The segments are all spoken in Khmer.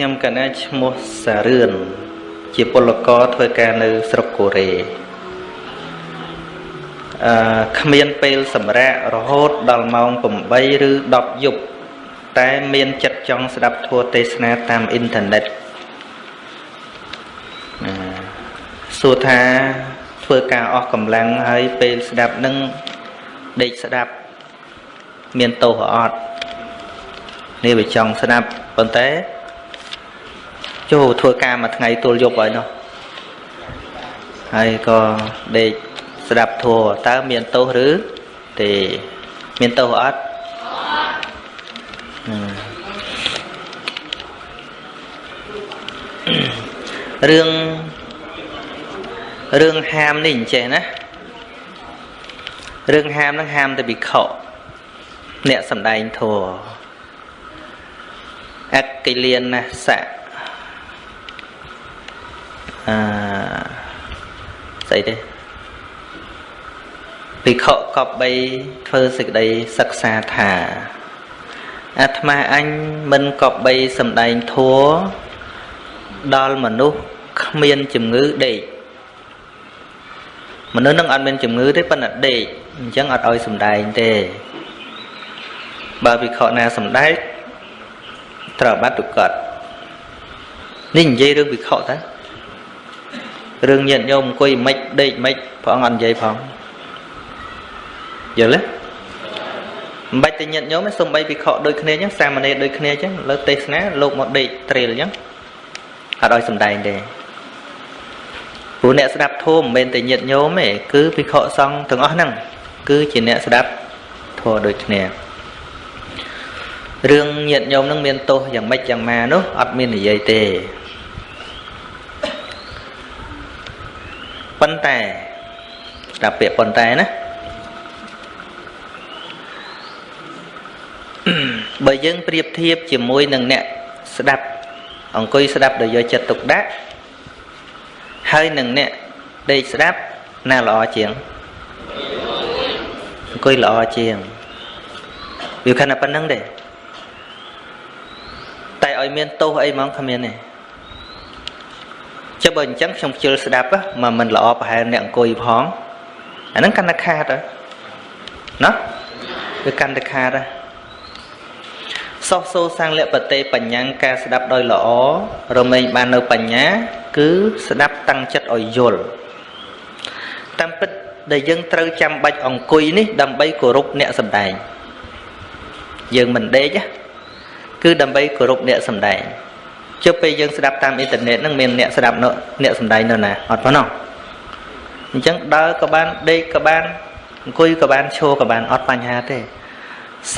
ខ្ញុំកណាឈ្មោះសារឿនជាពលករធ្វើការនៅស្រុកកូរ៉េអឺគ្មានពេលសម្រាករហូតដល់ម៉ោង8ឬ10យប់តែមានចិត្តចង់ស្ដាប់ធម៌ទេសនាតាមអ៊ីនធឺណិតសួរថាធ្វើការអស់កម្លាំងហើយពេលស្ដាប់នឹងដេកស្ដាប់មានទោសអត់នេះវាចង់ស្ដាប់ប៉ុន្តែ ចូលធ្វើការមួយថ្ងៃទល់យប់ហើយនោះហើយក៏ដេកស្ដាប់ធัวតើមានទោសឬទេមានទោសអត់រឿងរឿងហាមនេះអញ្ចេះណារឿងហាមនឹងហាមទៅវិខអ្នកសំដែងធัวអកិលាណាសៈអឺ ស្អីទេភិក្ខុកប់3ធ្វើសេចក្តីសិក្សាថាអាត្មាអញមិនកប់3សំដែងធัวដល់មនុស្សគ្មានជំងឺដេកមនុស្សនឹងអត់មានជំងឺទេប៉ុន្តែដេកអញ្ចឹងអត់ឲ្យសំដែងទេបើវិខណាសំដែងត្រូវបាត់ទុកត់នេះនិយាយរឿងវិខតា រឿងញាតញោមអង្គុយមិនដេកមិនព្រះអង្គអត់និយាយផងយល់ទេមិនបាច់តែញាតញោមទេសំបីវិខដូចគ្នាអញ្ចឹងសាមណេរដូចគ្នាអញ្ចឹងលើទេសនាលោកមកដេកត្រៀលអញ្ចឹងអត់ឲ្យសំដែងទេព្រោះអ្នកស្ដាប់ធម៌មិនមែនតែញាតញោមទេគឺភិក្ខុសង្ឃទាំងអស់ហ្នឹងគឺជាអ្នកស្ដាប់ធម៌ដូចគ្នារឿងញាតញោមនឹងមានទោសយ៉ាងម៉េចយ៉ាងម៉ានោះអត់មាននិយាយទេ ប៉ុន្តែដល់ពាក្យប៉ុន្តែណាបើយើងប្រៀបធៀបជាមួយនឹងអ្នកស្ដាប់អង្គុយស្ដាប់ដោយយកចិត្តទុកដាក់ហើយនឹងអ្នកដេកស្ដាប់ណាល្អជាងអង្គុយល្អជាងវាខណៈប៉ុណ្្នឹងទេតែឲ្យមានទោសអីហ្មងគ្មានទេ ចុះបើអញ្ចឹងខ្ញុំខ្ជិលស្ដាប់មកមិនល្អប្រហែលអ្នកអង្គុយផងអាហ្នឹងកាន់តែខាតណាវាកាន់តែខាតសោះសូសាំងលពតេបញ្ញាការស្ដាប់ដោយល្អរមែងបាននៅបញ្ញា គឺស្ដាប់តាំងចិត្តឲ្យយល់តាមពិតដែលយើងត្រូវចាំបាច់អង្គុយនេះ ដើម្បីគោរពអ្នកសំដែងយើងមិនដេកគឺដើម្បីគោរពអ្នកសំដែង ជិះពេលយើងស្ដាប់តាមអ៊ីនធឺណិតហ្នឹងមានអ្នកស្ដាប់នៅអ្នកសំដែងនៅណាអត់ប៉ុណ្ណោះអញ្ចឹងដើរក៏បានដេកក៏បានអង្គុយក៏បានឈរក៏បានអត់បញ្ហាទេ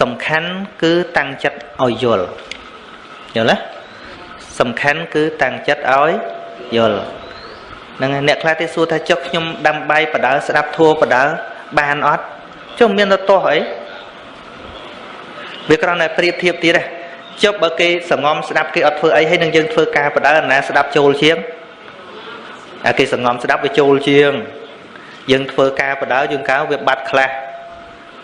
សំខាន់គឺតាំងចិត្តឲ្យយល់យល់ទេសំខាន់គឺតាំងចិត្តឲ្យយល់ហ្នឹងអ្នកខ្លះទេសួរថាចុះខ្ញុំដាំបាយបដើស្ដាប់ធัวបដើបានអត់ចុះមានទៅទាស់អីវាគ្រាន់តែប្រៀបធៀបទៀតទេ ចុះបើគេសងំស្ដាប់គេអត់ធ្វើអីហើយនឹងយើងធ្វើការបដើណាស្ដាប់ចូលជាងអាគេសងំស្ដាប់វាចូលជាង យើងធ្វើការបដើយើងកៅវាបាត់ខ្លះ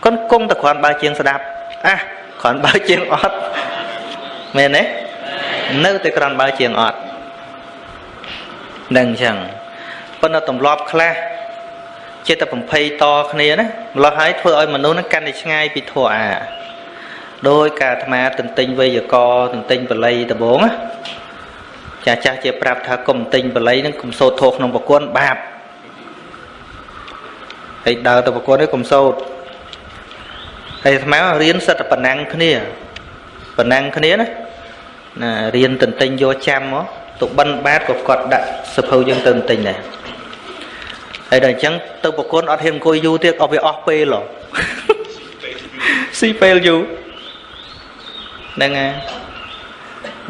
កូនគង់តែគ្រាន់បើជាងស្ដាប់អះគ្រាន់បើជាងអត់មែនទេនៅតែគ្រាន់បើជាងអត់នឹងអញ្ចឹងប៉ុន្តែទម្លាប់ខ្លះចិត្តតែបំភ័យតគ្នាណាម្លោះហើយធ្វើឲ្យមនុស្សនឹងកាន់តែឆ្ងាយពីធម៌អា ដោយការអាត្មាទន្ទិញវេយកទន្ទិញបល័យដំបងណាចាស់ចាស់ជាប្រាប់ថាកុំទិញបល័យនឹងកុំសូត្រធោះក្នុងប្រគន់បាបហើយដើរទៅប្រគន់នេះកុំសូត្រហើយអាត្មារៀនសិតតែប៉ុណ្ណឹងគ្នាប៉ុណ្ណឹងគ្នាណាណារៀនទន្ទិញយកចាំមកទៅបិណ្ឌបាតក៏គាត់ដាក់សភៅយើងទៅទន្ទិញដែរហើយដល់អញ្ចឹងទៅប្រគន់អត់ហ៊ានអង្គុយយូរទៀតអស់វាអស់ពេលហ៎ស៊ីពេលយូរ ហ្នឹងហើយ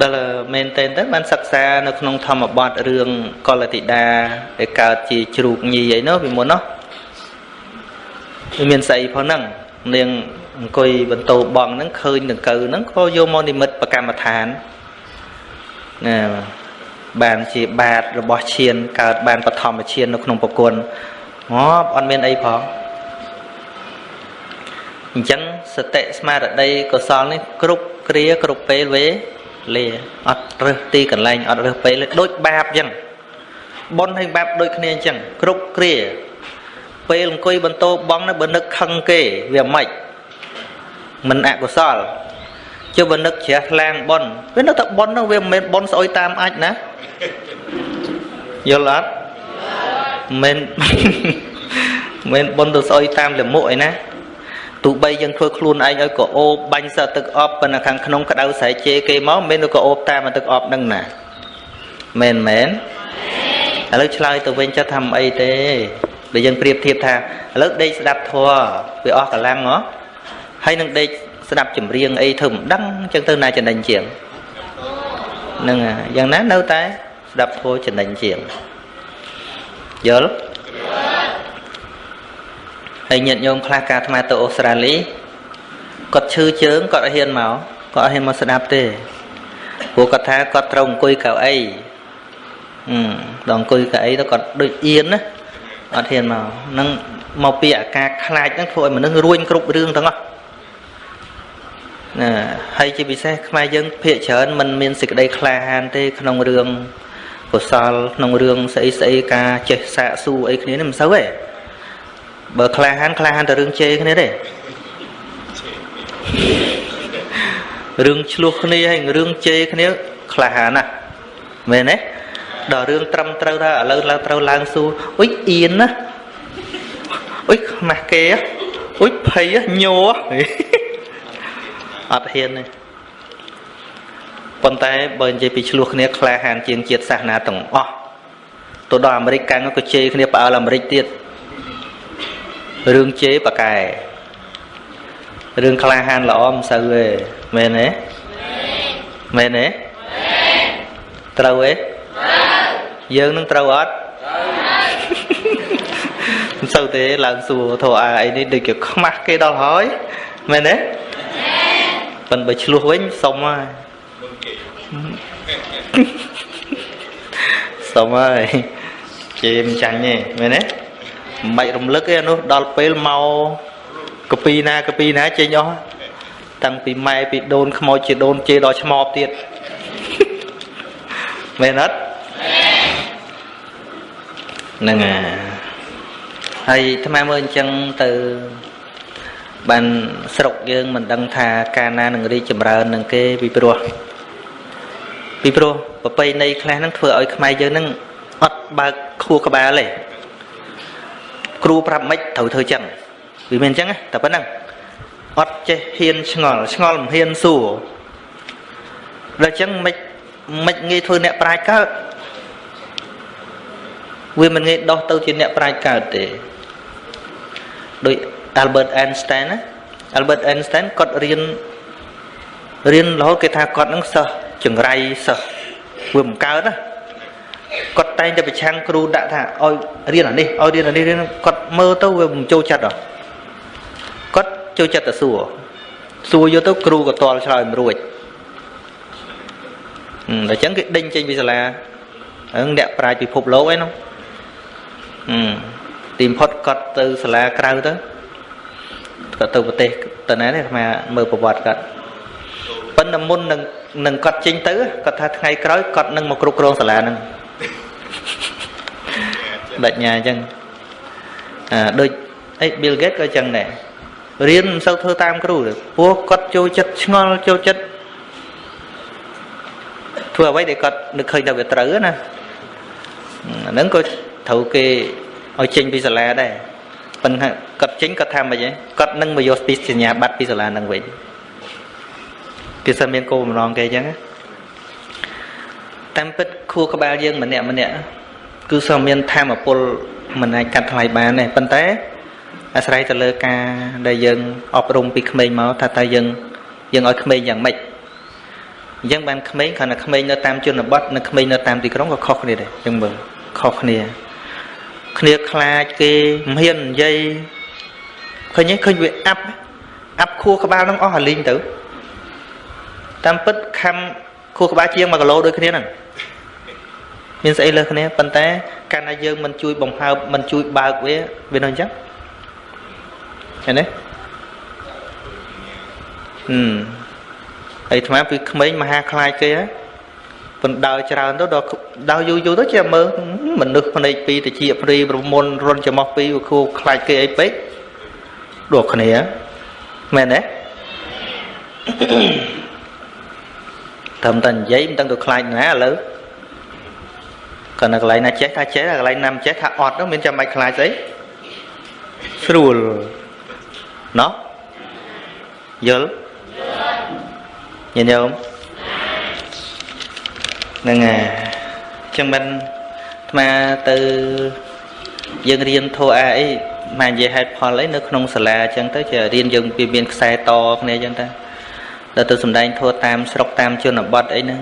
ដល់មែនតើទៅបានសិក្សានៅក្នុងធម្មបទរឿងកលតិតាដែលកើតជាជ្រូកញីអីនោះពីមុននោះវាមានស្អីផងហ្នឹងនាងអង្គុយបន្តបងហ្នឹងឃើញដង្កូវហ្នឹងក៏យកមកនិមិត្តប្រកម្មដ្ឋានណាបានជាបាតរបស់ឈានកើតបានបឋមឈាននៅក្នុងប្រគុណងាប់អត់មានអីផង អញ្ចឹងសតិស្មារតីកុសលនេះគ្រប់គ្រាគ្រប់ពេលវេលាអត់រើសទីកន្លែងអត់រើសពេលដូចបាបអញ្ចឹងប៉ុនហើយបាបដូចគ្នាអញ្ចឹងគ្រប់គ្រាពេលអង្គុយបន្ទោបងនៅបើនឹកខឹងគេវាមិនមិនអកុសលជិះបើនឹកជ្រះថ្លាងប៉ុនវានឹកតែប៉ុននោះវាមិនមែនប៉ុនស្អុយតាមអាចណាយល់អត់មិនមិនប៉ុនទៅស្អុយតាមលមុខឯណា ទោះបីយើងធ្វើខ្លួនឯងឲ្យក៏អូបបាញ់សទឹកអប់ប៉ុន្តែខាងក្នុងក្តៅស្រែជេរគេមកមិនទៅក៏អូបតាមទឹកអប់នឹងណាមែនមែនឥឡូវឆ្លើយទៅវិញចុះថាមិនអីទេដែលយើងប្រៀបធៀបថាឥឡូវដេកស្ដាប់ធម៌វាអស់កម្លាំងហ៎ហើយនឹងដេកស្ដាប់ចម្រៀងអីធ្វើមិនដឹងអញ្ចឹងទៅណាចំណេញជាងហ្នឹងយ៉ាងណានៅតែស្ដាប់ធម៌ចំណេញជាងយល់ ហើយញាតិញោមខ្លះការអាត្មាទៅអូស្ត្រាលីគាត់ឈឺជើងគាត់អត់ហ៊ានមកគាត់អត់ហ៊ានមកស្ដាប់ទេព្រោះគាត់ថាគាត់ត្រូវអង្គុយកៅអីអឺដល់អង្គុយកៅអីទៅគាត់ដូចអៀនណាអត់ហ៊ានមកនឹងមកពីអាការខ្លាចហ្នឹងធ្វើឲ្យមនុស្សរួញគ្រប់រឿងទាំងអស់ណាហើយជាពិសេសខ្មែរយើងភាកច្រើនมันមានសេចក្តីក្លាហានទេក្នុងរឿងកុសលក្នុងរឿងស្អីស្អីការចេះសាកសួរអីគ្នានេះមិនសូវទេ បើក្លាហានក្លាហានតែរឿងជេរគ្នាទេរឿងឆ្លោះគ្នាហើយរឿងជេរគ្នាក្លាហានណាស់មែនទេដល់រឿងត្រឹមត្រូវថាឥឡូវឡើងត្រូវឡើងសួរអុយអៀនណាអុយខ្មាស់គេអុយភ័យញ័រអត់ហ៊ានទេប៉ុន្តែបើនិយាយពីឆ្លោះគ្នាក្លាហានជាងជាតិសាសនាទាំងអស់ទៅដល់អាមេរិកកាំងក៏ជេរគ្នាផ្អើលអាមេរិកទៀត រឿងជេរបកែរឿងក្លាហានល្អមិនសូវទេមែនទេមែនទេត្រូវទេយើងនឹងត្រូវអត់មិនសូវទេឡើងសួរធោអាអីនេះដូចជាខ្មាស់គេដល់ហើយមែនទេប៉ុន្តែបើឆ្លោះវិញសុំហើយសុំហើយជេរមិនចាញ់ទេមែនទេ មិនបាច់រំលឹកទេអានោះដល់ពេលមកកពីណាកពីណាចេញអស់តាំងពីម៉ែពីដូនខ្មោចជាដូនជេរដល់ឆ្មបទៀតមែនអត់ហ្នឹងហើយអាត្មាមើលអញ្ចឹងទៅបានស្រុកយើងមិនដឹងថាកាលណានឹងរីកចម្រើននឹងគេពីព្រោះពីព្រោះប្រពៃណីខ្លះហ្នឹងធ្វើឲ្យខ្មែរយើងហ្នឹងអត់បើកខួរក្បាលទេ គ្រូប្រាប់មិនត្រូវធ្វើចឹងវាមានអញ្ចឹងតែប៉ុណ្្នឹងអត់ចេះហ៊ានឆ្ងល់ឆ្ងល់មិនហ៊ានសួរដល់អញ្ចឹងមិនមិនងាយធ្វើអ្នកប្រាជ្ញកើតវាមិនងាយដោះទៅជាអ្នកប្រាជ្ញកើតទេដោយ Albert Einstein ណា Albert Einstein គាត់រៀនរៀនរហូតគេថាគាត់នឹងសិស្សចង្រៃសិស្សវាមិនកើតណា គាត់តែងតែប្រឆាំងគ្រូដាក់ថាឲ្យរៀនអានេះឲ្យរៀនអានេះរៀនគាត់មើលទៅវាមិនចូលចិត្តហ៎គាត់ចូលចិត្តតែសួរសួរយកទៅគ្រូក៏តល់ឆ្លើយមិនរួចអឺដល់ចឹងគេដេញចេញពីសាលាហ្នឹងអ្នកប្រាជ្ញពិភពលោកឯនោះអឺទីបំផុតគាត់ទៅសាលាក្រៅទៅគាត់ទៅប្រទេសទៅណាទេអាមើលប្រវត្តិគាត់ប៉ុន្តែមុននឹងនឹងគាត់ចេញទៅគាត់ថាថ្ងៃក្រោយគាត់នឹងមកគ្រប់គ្រងសាលាហ្នឹង បញ្ញាអញ្ចឹងអាដូចអី Bill Gates ក៏អញ្ចឹងដែររៀនមិនសូវធ្វើតាមគ្រូទេព្រោះគាត់ចូលចិត្តឆ្ងល់ចូលចិត្តធ្វើអ្វីដែលគាត់នឹកឃើញថាវាត្រូវណាអាហ្នឹងក៏ត្រូវគេឲ្យចេញពីសាលាដែរប៉ុន្តែគាត់ចេញគាត់ថាមិនហីគាត់នឹងមកយកពីសញ្ញាបត្រពីសាលានឹងវិញគេសិនមានគោលបំណងគេអញ្ចឹង តាមពិតខួរក្បាលយើងម្នាក់ម្នាក់គឺសោះមានធម៌ពលមិនអាចកាត់ថ្លៃបានទេប៉ុន្តែអាស្រ័យទៅលើការដែលយើងអប់រំពីក្មេងមកថាតើយើងយើងឲ្យក្មេងយ៉ាងម៉េចអញ្ចឹងបានក្មេងគ្រាន់តែក្មេងនៅតាមជនបទនិងក្មេងនៅតាមទីក្រុងក៏ខុសគ្នាដែរយើងមើលខុសគ្នា គ្នាខ្លាចគេមិនហ៊ាននិយាយឃើញឃើញវាអាប់អាប់ខួរក្បាលនឹងអស់អាលីងទៅតាមពិតខំ ខួរក្បាលជាង1គីឡូដូចគ្នាហ្នឹងមានស្អីលើគ្នាប៉ុន្តែកាលណាយើងមិនជួយបង្ហើបមិនជួយបើកវាវានៅអញ្ចឹងឃើញទេហឹមហើយអាត្មាពីក្មេងមហាខ្លាចគេហើយប៉ុន្តែច្រើនទៅដល់ដល់យូរយូរទៅជាមើលមនុស្សភ្នែកពីរតិចព្រីប្រមុនរុនច្រមុះពីរគូខ្លាចគេអីពេកដូចគ្នាមែនទេ ត្រឹមតែនិយាយមិនដឹងទៅខ្លាចណាឥឡូវគាត់នៅកន្លែងណាចេះថាចេះកន្លែងណាមិនចេះថាអត់នោះមានចាំបាច់ខ្លាចស្អីស្រួលណោះយល់ញាតិញោមហ្នឹងហើយចឹងមិនអាត្មាទៅយើងរៀនធោះអាអីមកនិយាយហេតុផលអីនៅក្នុងសាលាអញ្ចឹងទៅជារៀនយើងវាមានខ្សែតគ្នាអញ្ចឹងទៅ ដល់ទៅសំដែងធោះតាមស្រុកតាមជនបទអីហ្នឹង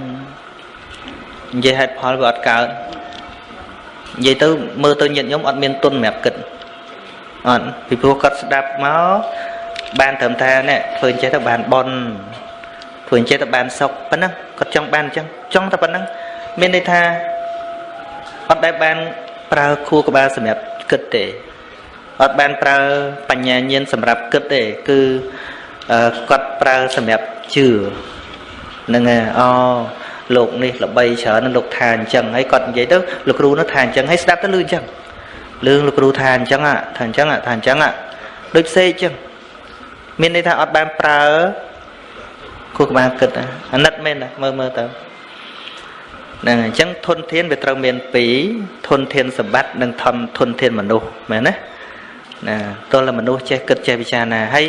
និយាយហេតុផលវាអត់កើតនិយាយទៅមើលទៅញាតិញោមអត់មានទុនសម្រាប់គិតអត់ពីព្រោះគាត់ស្ដាប់មកបានត្រឹមថានេះធ្វើចេះទៅបានបនធ្វើចេះទៅបានសុខប៉ុណ្ណឹងគាត់ចង់បានអញ្ចឹងចង់តែប៉ុណ្ណឹងមានន័យថាអត់ដែលបានប្រើខួរក្បាលសម្រាប់គិតទេអត់បានប្រើបញ្ញាញាណសម្រាប់គិតទេគឺ គាត់ប្រើសម្រាប់ជឿហ្នឹងហើយអូលោកនេះល្បីច្រើនលោកថាអញ្ចឹងហើយគាត់និយាយទៅលោកគ្រូនោះថាអញ្ចឹងហើយស្ដាប់ទៅលឺអញ្ចឹងលឺលោកគ្រូថាអញ្ចឹងថាអញ្ចឹងថាអញ្ចឹងដូចផ្សេងអញ្ចឹងមានន័យថាអត់បានប្រើគូក្បាលគិតអាណិតមែនមើលមើលទៅហ្នឹងអញ្ចឹងធនធានវាត្រូវមាន2ធនធានសម្បត្តិនិងធនធនធានមនុស្សមែនណា ណាតើមនុស្សចេះគិតចេះពិចារណាហើយ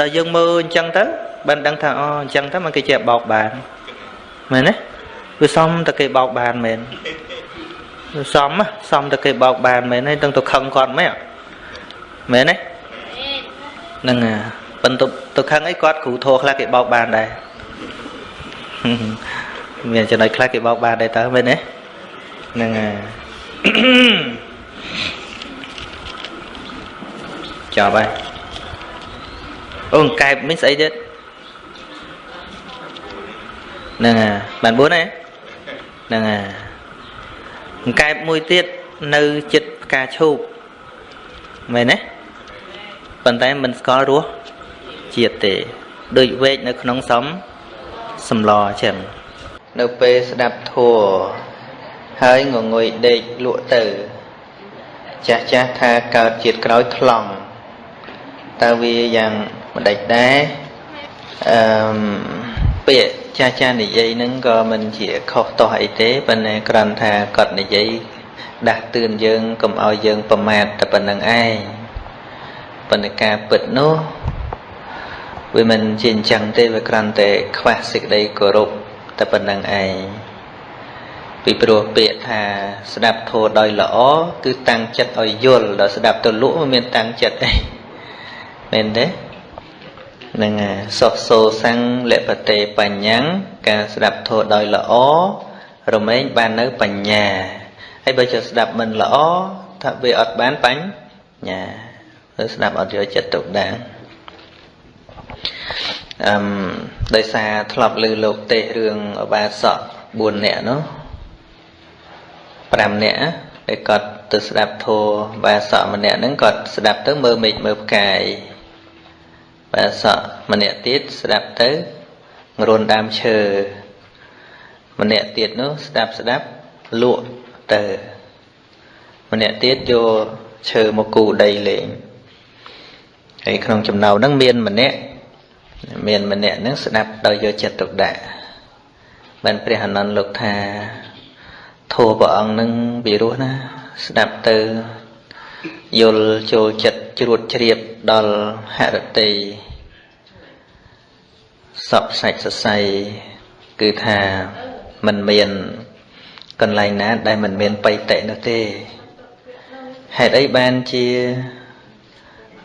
ដល់យើងមើលអញ្ចឹងទៅបានដឹងថាអូអញ្ចឹងទៅมันគេចេះបោកបានមែនទេវាសមតែគេបោកបានមែនវាសមសមតែគេបោកបានមែនហើយដឹងទៅខឹងគាត់មែនមែនទេហ្នឹងហើយប៉ុន្តែទៅខឹងអីគាត់គ្រូធោខ្លះគេបោកបានដែរមានចំណុចខ្លះគេបោកបានដែរតើមែនទេហ្នឹងហើយ ចប់ហើយអូកែបមិញស្អីទៀតហ្នឹងហើយបាន4ទេហ្នឹងហើយកែបមួយទៀតនៅចិត្តផ្កាឈូកមែនទេប៉ុន្តែមិនស្គាល់រសជាតិទេដូចវែកនៅក្នុងសំសំឡអញ្ចឹងនៅពេលស្ដាប់ធัวហើយងងុយដេកលក់ទៅ ចាស់ចាស់ថាកើតជាតិក្រោយថ្លង់ តើវាយ៉ាងម្ដេចដែរអឺពាក្យចាស់ចាស់និយាយហ្នឹងក៏មិនជាខុសតោះអីទេប៉ុន្តែគ្រាន់ថាគាត់និយាយដាស់តឿនយើងកុំឲ្យយើងប្រមាថតែប៉ុណ្្នឹងឯងប៉ុន្តែការពិតនោះវាមិនជាអញ្ចឹងទេវាគ្រាន់តែខ្វះសេចក្តីគោរពតែប៉ុណ្្នឹងឯងពីព្រោះពាក្យថាស្ដាប់ធម៌ដោយល្អគឺតាំងចិត្តឲ្យយល់ដល់ស្ដាប់ទៅលក់មិនមានតាំងចិត្តអី មែនទេនឹងសុសោសੰងលពតេបញ្ញាការស្ដាប់ធម៌ដោយល្អរមែងបាននៅបញ្ញាហើយបើជាស្ដាប់មិនល្អថាវាអត់បានបញ្ញាទៅស្ដាប់អត់យកចិត្តទុកដាក់អឹមដោយសារធ្លាប់លើលោកទេសរឿងអបាសក4នាក់នោះ5នាក់ដែលគាត់ទៅស្ដាប់ធម៌បាសកម្នាក់ហ្នឹងគាត់ស្ដាប់ទៅមើលមេឃមើលផ្កាយ បាសកម្នាក់ទៀតស្ដាប់ទៅងរុនដើមឈើម្នាក់ទៀតនោះស្ដាប់ស្ដាប់លក់ទៅម្នាក់ទៀតយកឈើមកគូដីលេងហើយក្នុងចំណោមហ្នឹងមានម្នាក់មានម្នាក់ហ្នឹងស្ដាប់ដោយយកចិត្តទុកដាក់បានព្រះអនន្តលោកថាធម៌ព្រះអង្គនឹងវិរោះណា ស្ដាប់ទៅយល់ចូលចិត្តជ្រួតជ្រាបដល់ហរតី សពសាច់សរសៃគឺថាมันមានកន្លែងណា ដែលมันមានបៃតិនោះទេហេតុអីបានជា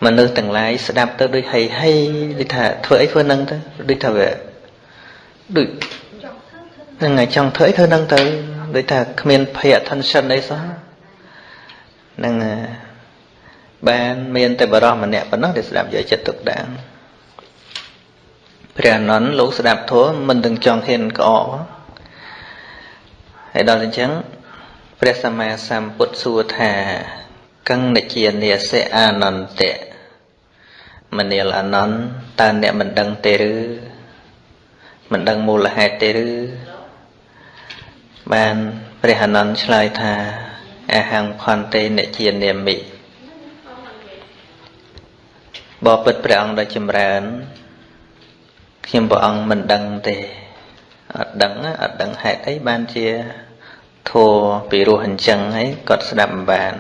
មនុស្សទាំងឡាយស្ដាប់ទៅដូចហីហីដូចថាធ្វើអីធ្វើនឹងទៅដូចថាវាដូចហ្នឹងហើយចង់ធ្វើអីធ្វើនឹងទៅដូចថាគ្មាន pay attention អីសោះហ្នឹងបានមានតែបរោះម្នាក់ប៉ុណ្ណោះដែលស្ដាប់យកចិត្តទុកដាក់ ព្រះអនន្តលោកស្ដាប់ធម៌មិនទាំងចង់ហ៊ានក្អកហើយដល់អញ្ចឹងព្រះសម្មាសម្ពុទ្ធសួរថាកੰនជានិសិអានន្តៈមនាលអនន្តតើអ្នកមិនដឹងទេឬមិនដឹងមូលហេតុទេឬបានព្រះអនន្តឆ្លើយថាអហង្ខន្តិអ្នកជានាមិបបិទ្ធព្រះអង្គដ៏ចម្រើន ខ្ញុំព្រះអង្គមិនដឹងទេអត់ដឹងអត់ដឹងហេតុអីបានជាធัวពីរោះអញ្ចឹងហើយគាត់ស្ដាប់មិនបាន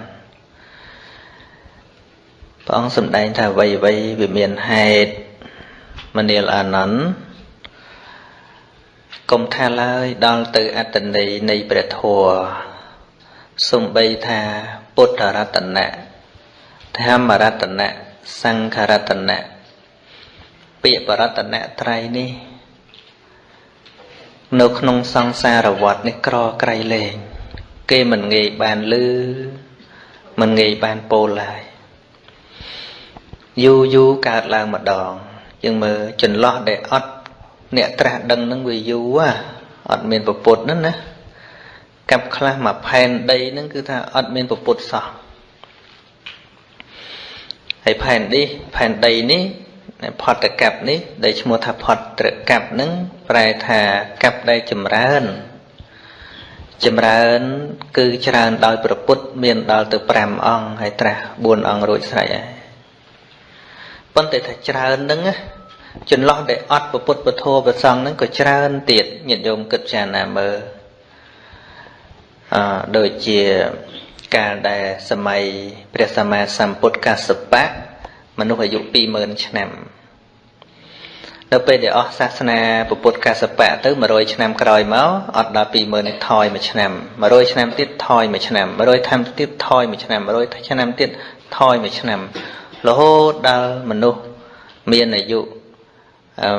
ព្រះអង្គសម្ដែងថាអ្វីអ្វីវាមានហេតុមនាលអានន្ទកុំថាឡើយដល់ទៅអត្តន័យនៃព្រះធម៌សំបីថាពុទ្ធរតនៈធម្មរតនៈសង្ឃរតនៈ ពាក្យបរតនៈត្រៃនេះ នៅក្នុងសង្សារវដ្តនេះក្រក្រៃលែងគេមិនងាយបានលឺមិនងាយបានពោលឡើយយូរយូរកើតឡើងម្ដងយើងមើលចន្លោះដែលអត់អ្នកត្រាស់ដឹងនឹងវាយូរអត់មានពពុទ្ធហ្នឹងណាកាប់ខ្លះមកផែនដីហ្នឹងគឺថាអត់មានពពុទ្ធសោះហើយផែននេះផែនដីនេះ ផតកັບនេះដែលឈ្មោះថាផតត្រកັບហ្នឹងប្រែថាកັບដែលចម្រើនចម្រើន គឺច្រើនដោយប្រពុតមានដល់ទៅ5អង្គហើយត្រាស់4អង្គរួចស្រេចហើយប៉ុន្តែថាច្រើនហ្នឹងចន្លោះដែលអត់ពុទ្ធពធប្រសងហ្នឹងក៏ច្រើនទៀតញាតិញោមគិតចារណាមើលអឺដូចជាកាលដែលសម័យព្រះសម្មាសម្ពុទ្ធកសបៈ មនុស្សអាយុ20000ឆ្នាំនៅពេលដែលអស់សាសនាពុទ្ធកសបៈទៅ100ឆ្នាំក្រោយមកអត់ដល់20000នេះថយមួយឆ្នាំ100ឆ្នាំទៀតថយមួយឆ្នាំ100ឆ្នាំទៀតថយមួយឆ្នាំ100ឆ្នាំទៀតថយមួយឆ្នាំរហូតដល់មនុស្សមានអាយុអឺ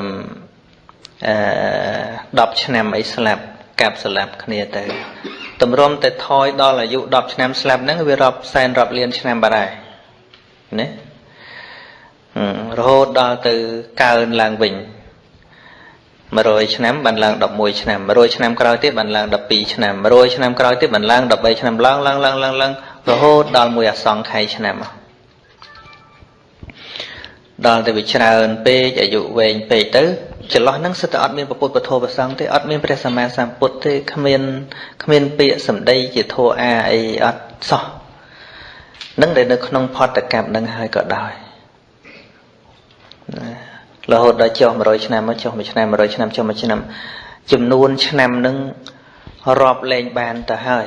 អឺ10ឆ្នាំអីស្លាប់កាប់ស្លាប់គ្នាទៅតម្រុំតែថយដល់អាយុ10ឆ្នាំស្លាប់ហ្នឹងវារាប់សែនរាប់លានឆ្នាំបាត់ហើយណា រហូតដល់ទៅកើនឡើងវិញ100ឆ្នាំបានឡើង11ឆ្នាំ100ឆ្នាំក្រោយទៀតបានឡើង12ឆ្នាំ100ឆ្នាំក្រោយទៀតបានឡើង13ឆ្នាំឡើងឡើងឡើងឡើងឡើងរហូតដល់មួយអសង្ខ័យឆ្នាំដល់ទៅវាច្រើនពេកអាយុវែងពេកទៅចន្លោះហ្នឹងសិតតែអត់មានពុទ្ធពធប្រសង្ឃទេអត់មានព្រះសម្មាសម្ពុទ្ធទេគ្មានគ្មានពាក្យសម្ដីជាធัวអាអីអត់សោះនឹងដែលនៅក្នុងផតកម្មនឹងហើយក៏ដោយ រហូតដល់ចុះ100ឆ្នាំមកចុះមួយឆ្នាំ100ឆ្នាំចុះមួយឆ្នាំ ចំនួនឆ្នាំនឹងរាប់លែងបានទៅហើយ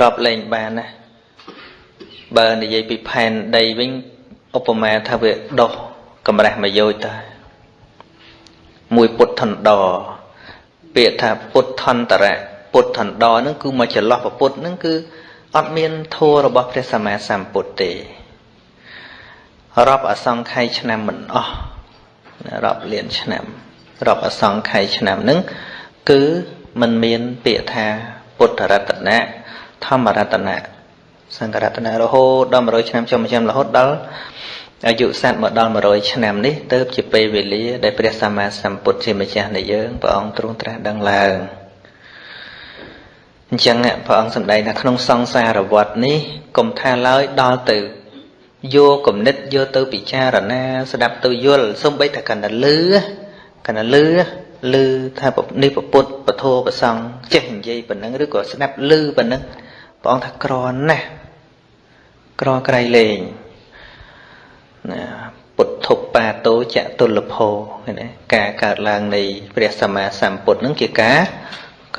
រាប់លែងបានណាបើនិយាយពីផែនដីវិញឧបមាថាវាដុះកម្រាស់មួយយោជទៅមួយពុទ្ធន្តរពាក្យថាពុទ្ធន្តរៈពុទ្ធន្តរហ្នឹងគឺមកចន្លោះពុទ្ធហ្នឹងគឺអត់មានធัวរបស់ព្រះសម្មាសម្ពុទ្ធទេ រាប់អសង្ខ័យឆ្នាំមិនអស់រាប់លានឆ្នាំរាប់អសង្ខ័យឆ្នាំហ្នឹងគឺมันមានពាក្យថាពុទ្ធរតនៈធម្មរតនៈសង្ឃរតនៈរហូតដល់100ឆ្នាំចុងឆ្នាំរហូតដល់អាយុសត្វមកដល់100ឆ្នាំនេះទៅជាពេលវេលាដែលព្រះសម្មាសម្ពុទ្ធជាម្ចាស់នៃយើងព្រះអង្គទ្រង់ត្រាស់ដឹងឡើងអញ្ចឹងព្រះអង្គសម្ដែងថាក្នុងសង្សារវដ្តនេះកុំថាឡើយដល់ទៅ យកគំនិតយកទៅពិចារណា ស្ដាប់ទៅយល់សំបីតែកណ្ដលឺកណ្ដលឺលឺថានេះពុទ្ធពធប្រសង់ចេះនិយាយប៉ុណ្ណឹងឬក៏ស្ដាប់លឺប៉ុណ្ណឹងព្រះអង្គថាក្រណាស់ក្រក្រៃលែងណាពុទ្ធុបាតោចតុលភោឃើញទេការកើតឡើងនៃព្រះសម្មាសម្ពុទ្ធនឹងជាការ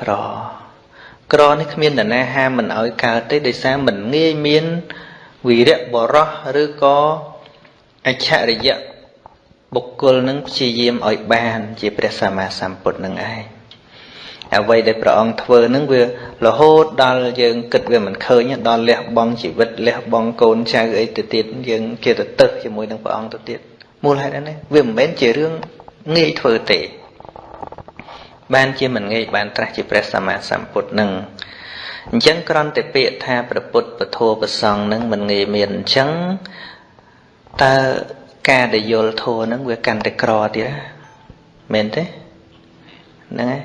ក្រក្រនេះគ្មាននរណាហាមមិនឲ្យកើតទេដោយសារមិនងាយមាន វីរៈបរោះឬក៏អច្ឆរិយៈបុគ្គលនឹងព្យាយាមឲ្យបាន ជាព្រះសម្មាសម្ពុទ្ធនឹងឯងអ្វីដែលព្រះអង្គធ្វើនឹងវារហូតដល់យើងគិតវាមិនឃើញដល់លះបង់ជីវិតលះបង់កូនចៅអីទៅទៀតយើងជាទៅទឹះជាមួយនឹងព្រះអង្គទៅទៀតមូលហេតុនេះវាមិនមែនជារឿងងាយធ្វើទេបានជាមិនងាយបានត្រាស់ជាព្រះសម្មាសម្ពុទ្ធនឹង អញ្ចឹងក្រំតែពាក្យថាព្រះពុទ្ធពធប្រសងនឹងមិនងាយមានអញ្ចឹងតើការដែលយល់ធัวនឹងវាកាន់តែក្រទៀតមែនទេហ្នឹងហើយ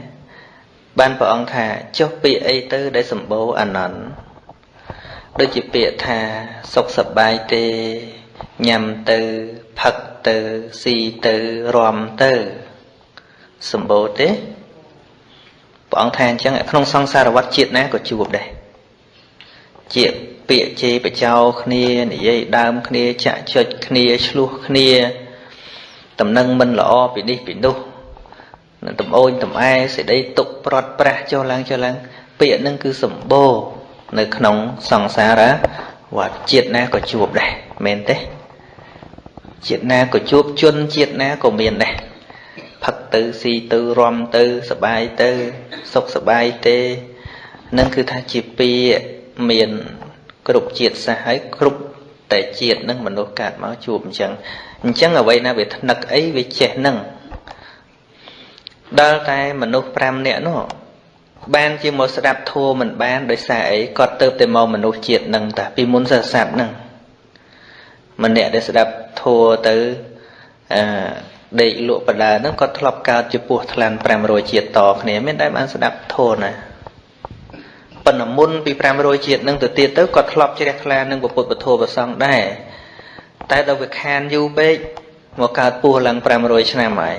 បានព្រះអង្គថាចុះពាក្យអីទៅដែលសម្បូរអានន្ទដូចជាពាក្យថាសុខសប្បាយទេញ៉ាំទៅផឹកទៅស៊ីទៅរំទៅសម្បូរទេ ព្រះអង្គថាអញ្ចឹងក្នុងសង្សារវត្តជាតិណាក៏ជួបដែរជាពាក្យជេរបចោគ្នានិយាយដើមគ្នាចាក់ចុចគ្នាឆ្លោះគ្នាតំណឹងមិនល្អពីនេះពីនោះនឹងតំអូនតំអែសេចក្តីទុកប្រត់ប្រាស់ចុះឡើងចុះឡើង ពាក្យហ្នឹងគឺសម្បូរនៅក្នុងសង្សារវត្តជាតិណាក៏ជួបដែរមែនទេជាតិណាក៏ជួបជនជាតិណាក៏មានដែរ ផឹកទៅស៊ីទៅរំទៅសបាយទៅសុខសបាយទេនឹងគឺថាជាពាក្យមានគ្រប់ជាតិសាសហើយគ្រប់តែជាតិនឹងមនុស្សកើតមកជួបអញ្ចឹងអញ្ចឹងអ្វីណាវាថ្នឹកអីវាចេះនឹងដល់តែមនុស្ស5នាក់នោះបានជាមកស្ដាប់ធัวមិនបានដោយសារអីគាត់ទៅតែមកមនុស្សជាតិនឹងតាពីមុនសត្វសត្វនឹងម្នាក់ដែលស្ដាប់ធัวទៅអឺ ដេកលក់បដាហ្នឹងគាត់ធ្លាប់កើតជាពោះថ្លាន់500ជាតិតគ្នាមានតែបានស្ដាប់ធัวណាប៉ុន្តែមុនពី500ជាតិហ្នឹងទៅទៀតទៅគាត់ធ្លាប់ជ្រះថ្លានឹងពុទ្ធពធប្រសង់ដែរតែដល់វាខានយូរពេកមកកើតពោះឡើង500ឆ្នាំហើយ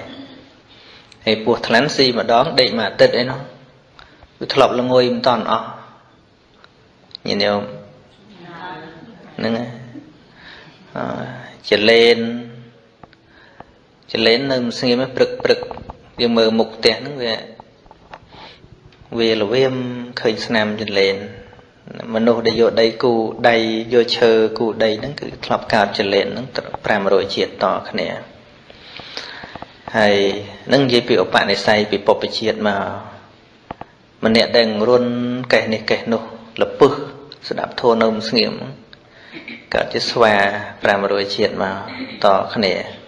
ហើយពោះថ្លាន់ស៊ីម្ដងដេកមួយអាទិត្យអីនោះវាធ្លាប់ល្ងុយមិនតាន់អស់ញាតិញោមហ្នឹងអឺចលែន ចលែននៅស្ងៀមព្រឹកព្រឹកវាមើលមុខផ្ទះហ្នឹងវាវាល្វាមឃើញស្នាមចលែនមនុស្សដែលយកដីគូដៃយកឈើគូដីហ្នឹងគឺធ្លាប់កើតចលែនហ្នឹង500ជាតិតគ្នាហើយនឹងនិយាយពីឧបនិស្ស័យពីពុព្វជាតិមកម្នាក់ដែលរុនកេះនេះកេះនោះលពឹសស្ដាប់ធម៌នៅស្ងៀមកើតជាស្វា500ជាតិមកតគ្នា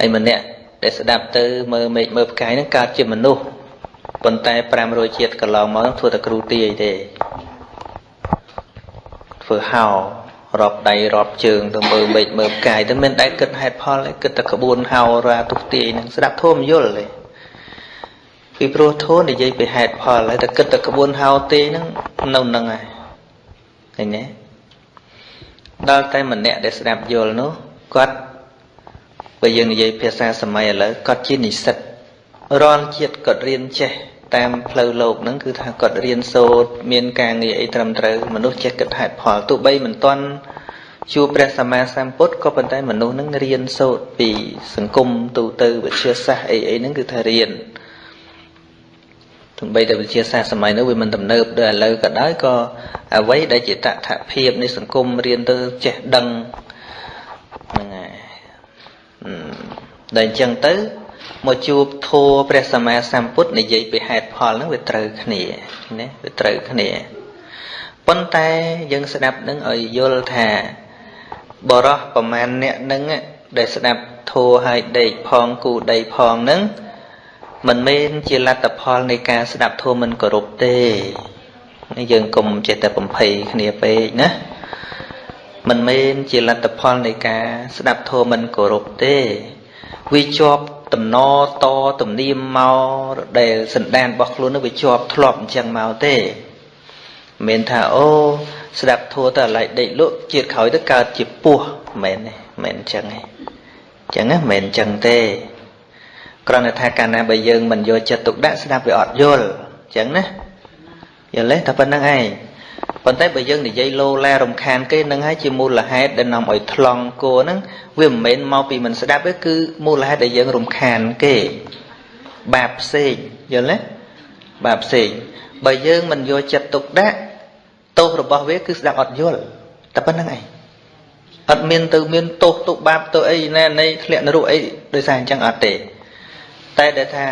ហើយម្នាក់ដែលស្ដាប់ទៅមើលមេឃមើលផ្កាយនឹងកើតជាមនុស្សប៉ុន្តែ500ជាតិកន្លងមកធ្វើតែគ្រូទាយទេធ្វើហោរាប់ដៃរាប់ជើងទៅមើលមេឃមើលផ្កាយទៅមិនដែលគិតហេតុផលទេគិតតែក្បួនហោរាទុះទាយនឹងស្ដាប់ធម៌មិនយល់ទេពីព្រោះធម៌និយាយពីហេតុផលហើយតែគិតតែក្បួនហោទេហ្នឹងនៅនឹងហើយឃើញទេដល់តែម្នាក់ដែលស្ដាប់យល់នោះគាត់ បើយើងនិយាយភាសាសម័យឥឡូវគាត់ជានិស្សិតរាល់ជាតិគាត់រៀនចេះតាមផ្លូវលោកហ្នឹងគឺថាគាត់រៀនសូត្រមានការងារអីត្រឹមត្រូវមនុស្សចេះគិតហេតុផលទោះបីមិនទាន់ជួបព្រះសម្មាសម្ពុទ្ធក៏ប៉ុន្តែមនុស្សហ្នឹងរៀនសូត្រពីសង្គមទូទៅវិទ្យាសាស្ត្រអីអីហ្នឹងគឺថារៀនទោះបីតែវិទ្យាសាស្ត្រសម័យនោះវាមិនទំនើបដូចឥឡូវក៏ដោយក៏អ្វីដែលជាតថភាពនៃសង្គមរៀនទៅចេះដឹងហ្នឹងហើយ ដែលអញ្ចឹងទៅមកជួបធัวព្រះសម្មាសម្ពុទ្ធនិយាយពីហេតុផលហ្នឹងវាត្រូវគ្នាណាវាត្រូវគ្នាប៉ុន្តែយើងស្ដាប់នឹងឲ្យយល់ថាបរោះប្រមាណអ្នកនឹងដែលស្ដាប់ធัวឲ្យដេកផងគូដីផងហ្នឹងមិនមែនជាលទ្ធផលនៃការស្ដាប់ធម៌មិនគោរពទេនេះយើងកុំចេះតែបំភ័យគ្នាពេកណា មិនមែនជាលទ្ធផលនៃការស្ដាប់ធម៌មិនគោរពទេវាជាប់តំណតទំនៀមមកដែលសន្តានរបស់ខ្លួននោះវាជាប់ធ្លាប់អញ្ចឹងមកទេមិនថាអូស្ដាប់ធัวទៅអាឡ័យដេកលក់ជាតិក្រោយទៅកើតជាពោះមិនមែនទេមិនអញ្ចឹងទេអញ្ចឹងណាមិនអញ្ចឹងទេគ្រាន់តែថាកាលណាបើយើងមិនយកចិត្តទុកដាក់ស្ដាប់វាអត់យល់អញ្ចឹងណាយល់ទេតែប៉ុណ្្នឹងឯង ប៉ុន្តែបើយើងនិយាយលោឡារំខានគេនឹងហើយជាមូលហេតុដែលនាំឲ្យថ្លង់គោហ្នឹងវាមិនមែនមកពីមិនស្ដាប់ទេគឺមូលហេតុដែលយើងរំខានគេបាបផ្សេងយល់ទេបាបផ្សេងបើយើងមិនយកចិត្តទុកដាក់ទោសរបស់វាគឺស្ដាប់អត់យល់តែប៉ុណ្្នឹងឯងអត់មានទៅមានទោសទុកបាបទៅអីណានៃធ្លាក់នរកអីដោយសារអញ្ចឹងអត់ទេតែដែលថា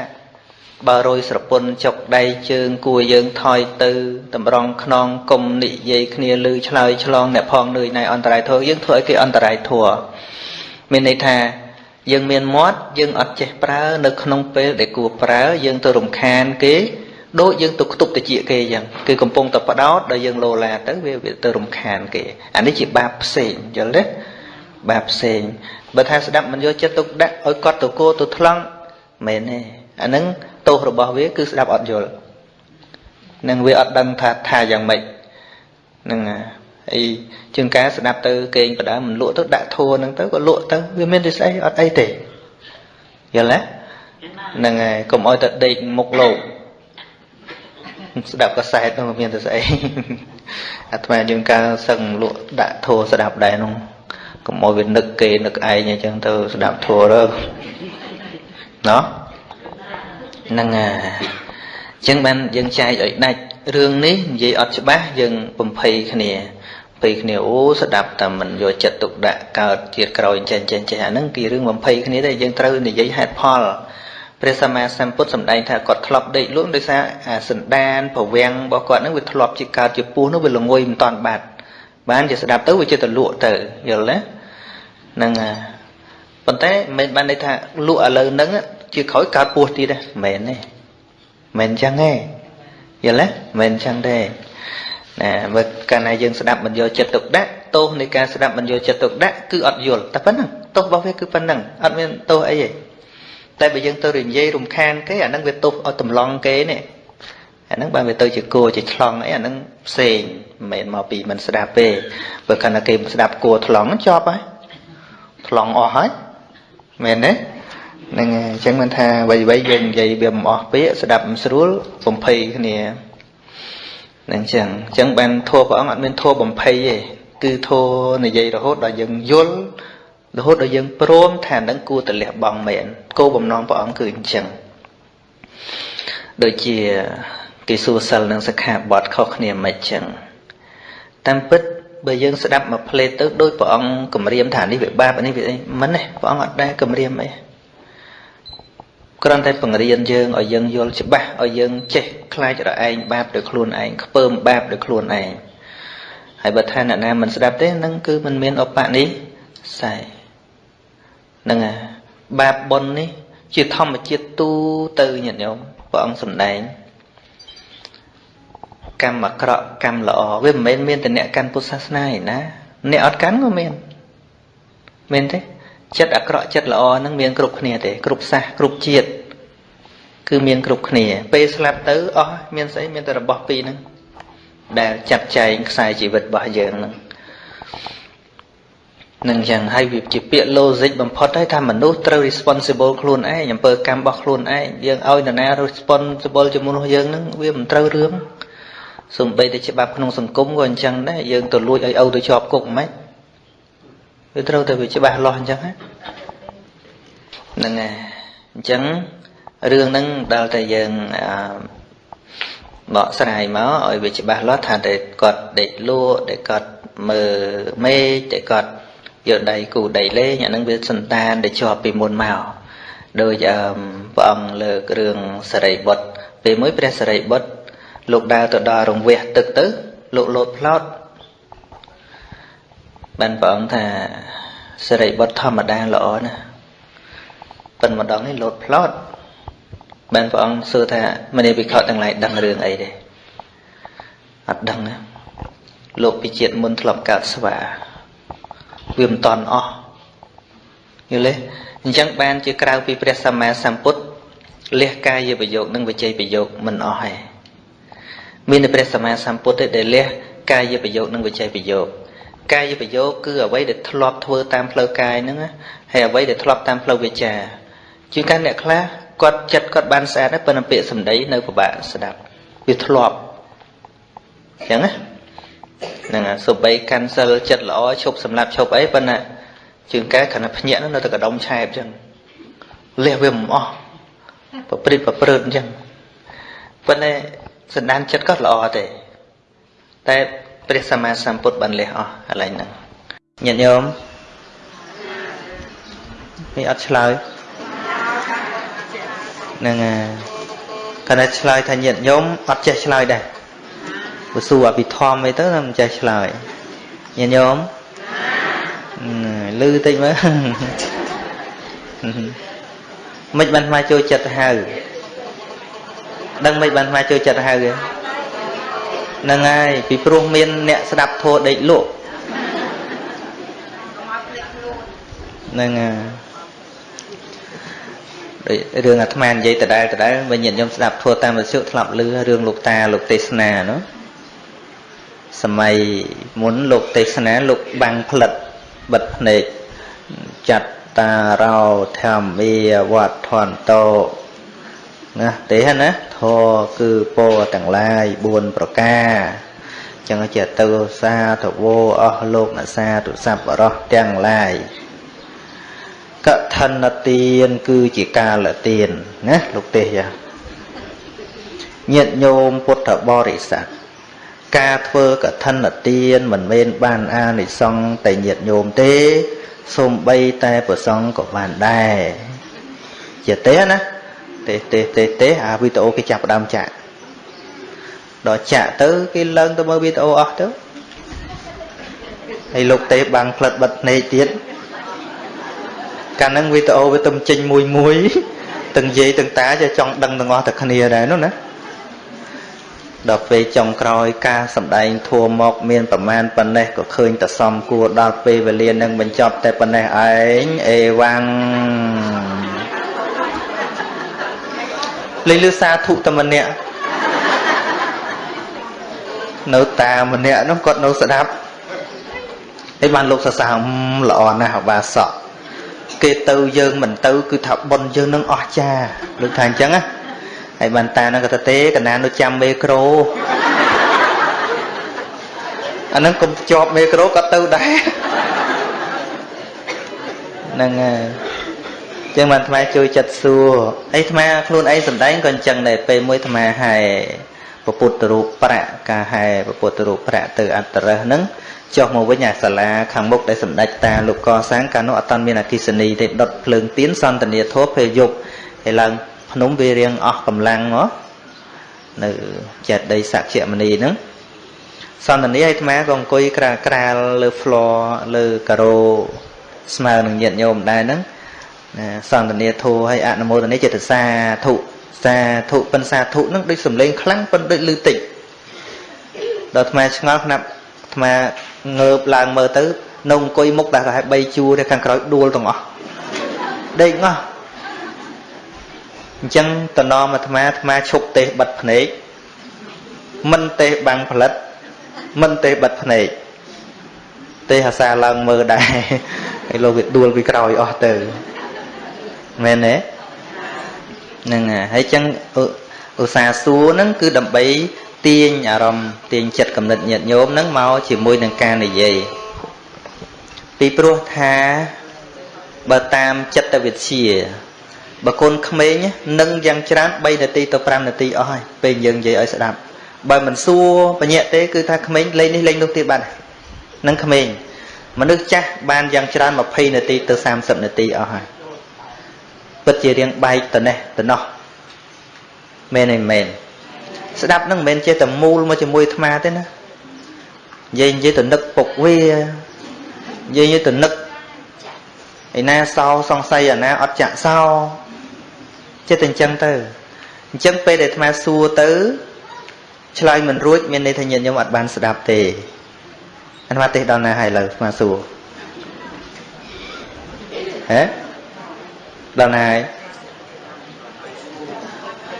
បើរយស្រពន់ចុកដៃជើងគួរយើងថយទៅតម្រង់ខ្នងកុំនិយាយគ្នាលឺឆ្លើយឆ្លងអ្នកផងនឿយណៃអន្តរាយធัวយើងធ្វើឲ្យគេអន្តរាយធัวមានន័យថាយើងមានមាត់យើងអត់ចេះប្រើនៅក្នុងពេលដែលគួរប្រើយើងទៅរំខានគេដូចយើងទៅខ្ទប់តិចគេអញ្ចឹងគឺកំពុងតែបដោតដល់យើងលោឡាទៅវាវាទៅរំខានគេអានេះជាបាបផ្សេងយល់ទេបាបផ្សេងបើថាស្ដាប់មិនយកចិត្តទុកដាក់ឲ្យគាត់ទៅគោទៅថ្លង់មែនទេអាហ្នឹង ទោសរបស់វាគឺស្ដាប់អត់យល់នឹងវាអត់ដឹងថាថាយ៉ាងម៉េចហ្នឹងហើយជាងការស្ដាប់ទៅគេងបដើមិនលក់ទៅដាក់ធัวហ្នឹងទៅក៏លក់ទៅវាមានតែស្អីអត់អីទេយល់ទេ ហ្នឹងហើយកុំឲ្យតែដេកមុខលោកស្ដាប់កសែតនោះមានតែស្អីអាត្មាយើងកាលសឹងលក់ដាក់ធัวស្ដាប់ដែរនោះកុំឲ្យវានឹកគេនឹកឯងអញ្ចឹងទៅស្ដាប់ធัวទៅណោះ ហ្នឹងហើយអញ្ចឹងបានយើងចែកឲ្យដាច់រឿងនេះនិយាយអត់ច្បាស់យើងបំភ័យគ្នាពេលគ្នាអូស្ដាប់តែមិនយកចិត្តទុកដាក់កើតជាតិក្រោយចេះចេះចេះអាហ្នឹងគឺរឿងបំភ័យគ្នាតែយើងត្រូវនិយាយហេតុផលព្រះសម្មាសម្ពុទ្ធសម្ដែងថាគាត់ធ្លាប់ដេកលក់ដោយសារអាសន្តានប្រវាំងរបស់គាត់ហ្នឹងវាធ្លាប់ជាកើតជាពស់នោះវាល្ងុយមិនតាន់បាត់បានជាស្ដាប់ទៅវាជាទៅលក់ទៅយល់ទេហ្នឹងប៉ុន្តែមិនបានន័យថាលក់ឥឡូវហ្នឹង ជាក្រោយកើតពស់ទៀតទេមិនមែនទេមិនអញ្ចឹងទេយល់ទេមិនអញ្ចឹងទេណាបើកាលណាយើងស្ដាប់មិនយកចិត្តទុកដាក់ទោសនៃការស្ដាប់មិនយកចិត្តទុកដាក់គឺអត់យល់តែប៉ុណ្ណឹងទោសរបស់វាគឺប៉ុណ្ណឹងអត់មានទោសអីទេតែបើយើងទៅនិយាយរំខានគេអាហ្នឹងវាទោសឲ្យតម្លង់គេនេះអាហ្នឹងបើវាទៅជាគួរជាឆ្លងអីអាហ្នឹងផ្សេងមិនមែនមកពីមិនស្ដាប់ទេបើកាលណាគេស្ដាប់គួរថ្លង់ចប់ហើយថ្លង់អស់ហើយមែនទេ ហ្នឹងហើយអញ្ចឹងមិនថាអ្វីៗយើងនិយាយវាមិនអស់ពាក្យស្ដាប់មិនស្រួលបំភ័យគ្នាហ្នឹងចឹងអញ្ចឹងបានធัวព្រះអង្គអត់មានធัวបំភ័យទេគឺធัวនិយាយរហូតដល់យើងយល់រហូតដល់យើងព្រមថានឹងគួរតលះបង់មែនគោលបំណងព្រះអង្គគឺអញ្ចឹងដូចជាគេសួរសិលនិងសិក្ខាបទខុសគ្នាមិនអញ្ចឹងតាមពិតបើយើងស្ដាប់មកផ្លេតទៅដោយព្រះអង្គគម្រាមថានេះវាបាបនេះវាអីមិនទេព្រះអង្គអត់ដែរគម្រាមអី គ្រាន់តែបង្រៀនយើងឲ្យយើងយល់ច្បាស់ឲ្យយើងចេះខ្លាចរឯងបាបដោយខ្លួនឯងខ្ពើមបាបដោយខ្លួនឯងហើយបើថាអ្នកណាមិនស្ដាប់ទេនឹងគឺមិនមានអបនិស័យហ្នឹងហើយបាបបុណ្យនេះ ជាធម្មជាតិទូទៅញាតិញោមព្រះអង្គសម្ដែងកម្មអាក្រក់កម្មល្អវាមិនមែនមានតែអ្នកកាន់ពុទ្ធសាសនាឯណាអ្នកអត់កាន់ក៏មានមែនទេ ចិត្តអាក្រក់ចិត្តល្អហ្នឹងមានគ្រប់គ្នាទេគ្រប់សាសគ្រប់ជាតិគឺមានគ្រប់គ្នា ពេលស្លាប់ទៅអស់មានស្អីមានតែរបស់ពីរហ្នឹងដែលចាត់ចែងខ្សែជីវិតរបស់យើងហ្នឹងនឹងចឹងហើយវាជាពាក្យ logic បំផុតហើយថាមនុស្សត្រូវ responsible ខ្លួនឯងអំពើកម្មរបស់ខ្លួនឯងយើងឲ្យនរណា responsible ជាមួយមនុស្សយើងហ្នឹងវាមិនត្រូវរឿងសំបីតែច្បាប់ក្នុងសង្គមក៏អញ្ចឹងដែរយើងទៅលួចឲ្យឪទៅជាប់គុកមិន វាត្រូវតែវាច្បាស់លាស់អញ្ចឹងហ្នឹងហើយអញ្ចឹងរឿងហ្នឹងដល់តែយើងបកស្រាយមកឲ្យវាច្បាស់លាស់ថាតែគាត់ដេកលក់តែគាត់មើលមេឃតែគាត់យកដៃគូដៃលេងអានឹងវាសន្តានដែលជាប់ពីមុនមកដោយព្រះអង្គលើករឿងសរិបុត្រពេលមួយព្រះសរិបុត្រលោកដើរទៅដល់រង្វះទឹកទៅលោកលោតផ្លោត បានព្រះអង្គថាសរិបុត្រធម្មតាល្អណាស់ប៉ុន្តែម្ដងនេះលោតផ្លោតបានព្រះអង្គសួរថាមនីវិខទាំងឡាយដឹងរឿងអីទេអត់ដឹងណាលោកពីជាតិមុនធ្លាប់កើតស្វាវាមិនតន់អស់យល់ទេអញ្ចឹងបានជាក្រៅពីព្រះសម្មាសម្ពុទ្ធលះកាយប្រយោគនិងវិជ័យប្រយោគមិនអស់ទេមានតែព្រះសម្មាសម្ពុទ្ធទេដែលលះកាយប្រយោគនិងវិជ័យប្រយោគ កាយប្រយោគគឺអ្វីដែលធ្លាប់ធ្វើតាមផ្លូវកាយហ្នឹងហើយអ្វីដែលធ្លាប់តាមផ្លូវវាចាជាងការអ្នកខ្លះគាត់ចិត្តគាត់បានស្អាតហើយប៉ុន្តែពាក្យសម្ដីនៅពិបាកស្ដាប់វាធ្លាប់អញ្ចឹងណាហ្នឹងសូម្បីកាន់សិលចិត្តល្អឈប់សម្លាប់ឈប់អីប៉ុន្តែជើងកែគ្រាន់តែភ្ញាក់នោះនៅតែកដុំឆែបអញ្ចឹងលះវាមិនអស់ប្រព្រឹត្តប្រព្រឹត្តអញ្ចឹងប៉ុន្តែសន្តានចិត្តក៏ល្អទេតែ ព្រះសម្មាសម្ពុទ្ធបានលះអស់កន្លែងហ្នឹងញាតិញោមនេះអត់ឆ្លើយហ្នឹងហើយគាត់ឆ្លើយថាញាតិញោមអត់ចេះឆ្លើយដែរបើសួរអភិធម្មអីទៅមិនចេះឆ្លើយញាតិញោមលឺតិចមើលមិនបានមកចូលចិត្តហៅដឹងមិនបានមកចូលចិត្តហៅទេ ហ្នឹងហើយពីព្រោះមានអ្នកស្ដាប់ធัวដេកលក់ហ្នឹងហើយដូចរឿងអាត្មានិយាយដដែលដដែលវិញញាតិញោមស្ដាប់ធัวតាមវិទ្យុធ្លាប់ឮរឿងលោកតាលោកទេសនានោះសម័យមុនលោកទេសនាលោកបាំងផ្លិតបិទភ្នែកចាត់តារោធម្មាវត្ថន្តោ ណាទេណាធរគឺពរទាំងឡាយ4ប្រការចឹងចេះទៅសាធវោអស់លោកអ្នកសាទុសប្បុរសទាំងឡាយកឋិនទានគឺជាកាលទានណាលោកទេសយ៉ាញាតិញោមពុទ្ធបរិស័ទការធ្វើកឋិនទានមិនមែនបានអានិសង្ឃតែញាតិញោមទេសូម្បីតែប្រសង្ឃក៏បានដែរជាទេណា ទេទេទេទេអាវីដេអូគេចាប់ផ្ដើមចាក់ដល់ចាក់ទៅគេឡើងទៅមើលវីដេអូអស់ទៅហើយលោកទេបាំងផ្លិតបិទភ្នែកទៀតកាលហ្នឹងវីដេអូវាទៅចេញមួយមួយទាំងយាយទាំងតាចេះចង់ដឹងទាំងអស់តែគ្នាដែរនោះណាដល់ពេលចុងក្រោយការសម្ដែងធัวមកមានប្រមាណប៉ុណ្ណេះក៏ឃើញតែសំគួរដល់ពេលវេលានឹងបញ្ចប់តែប៉ុណ្ណេះឯងអេវ៉ាំង លេងលឺសាធុតែម្នាក់នៅតាម្នាក់នោះគាត់នៅស្ដាប់ហើយបានលោកសរសើរល្អណាស់អបាសកគេទៅយើងមិនទៅ គឺថាប៉ុនយើងនឹងអស់ចាលោកថាអញ្ចឹងណាហើយបានតានឹងក៏ទៅទេកណាននៅចាំមេក្រូអានឹងកុំជាប់មេក្រូក៏ទៅដែរហ្នឹងហើយ ចឹងបានអាត្មាជួយចិត្តសួរអីអាត្មាខ្លួនឯងសំដែងក៏អញ្ចឹងដែរពេលមួយអាត្មាហែពពុទ្ធរូបប្រាក់ការហែពពុទ្ធរូបប្រាក់ទៅអត្តរះហ្នឹងចុះមកវិញអាសាលាខាងមុខដែលសម្ដេចតាលោកកសាងកាលនោះអត់តាន់មានអគិសនីទេដុតភ្លើងទៀនសន្តានាធម៌ពេលយប់ហើយឡើងភ្នំវារៀងអស់កម្លាំងមកនៅចេតដីសក្យមនីហ្នឹងសន្តានាអាត្មាក៏អង្គុយក្រាលក្រាលលើ floor លើការ៉ូស្មើនឹងញាតញោមដែរហ្នឹង សន្តានាធូឲ្យអនុមោទនាចេតសាធុសាធុពិនសាធុហ្នឹងដូចសំឡេងខ្លាំងប៉ុន្តែដូចលឺតិចដល់អាត្មាឆ្ងល់ខ្នាប់អាត្មាងើបឡើងមើលទៅនៅអង្គុយមុខតែប្រហែល3ជួរទេខាងក្រោយដួលទាំងអស់ដេកងោះអញ្ចឹងតនមអាត្មាអាត្មាឈប់ទេសបិទភ្នែកមិនទេសបាំងផលិត មិនទេសបិទភ្នែកទេសអាសាឡើងមើលដែរហើយលោកវាដួលពីក្រោយអស់ទៅ មែនទេហ្នឹងហើយចឹងឧស្សាហ៍សួរហ្នឹងគឺដើម្បីទាញអារម្មណ៍ទាញចិត្តកំណត់ញាតញោមហ្នឹងមកជាមួយនឹងការនិយាយពីព្រោះថាបើតាមចិត្តវិទ្យាបើកូនក្មេងនឹងយ៉ាងច្រើន3នាទីទៅ5នាទីអស់ហើយពេលយើងនិយាយឲ្យស្ដាប់បើមិនសួរបញ្ញាក់ទេគឺថាក្មេងលេងនេះលេងនោះទៀតបាត់នឹងក្មេងមនុស្សចាស់បានយ៉ាងច្រើន20នាទីទៅ30នាទីអស់ហើយ ពិតជារៀងបែកទៅនេះទៅនោះមែនទេមែនស្ដាប់នឹងមិនមែនចេះតែមូលមកជាមួយអាត្មាទេណានិយាយនិយាយទៅនឹកពុកវានិយាយនិយាយទៅនឹកឯណាសោសង្ស័យអាណាអត់ចាក់សោចិត្តតែអញ្ចឹងទៅអញ្ចឹងពេលដែលអាត្មាសួរទៅឆ្លើយមិនរួចមានន័យថាញាតិញោមអត់បានស្ដាប់ទេអាត្មាទេសដល់ណាហើយលើអាត្មាសួរហេ ដល់ណាហើយ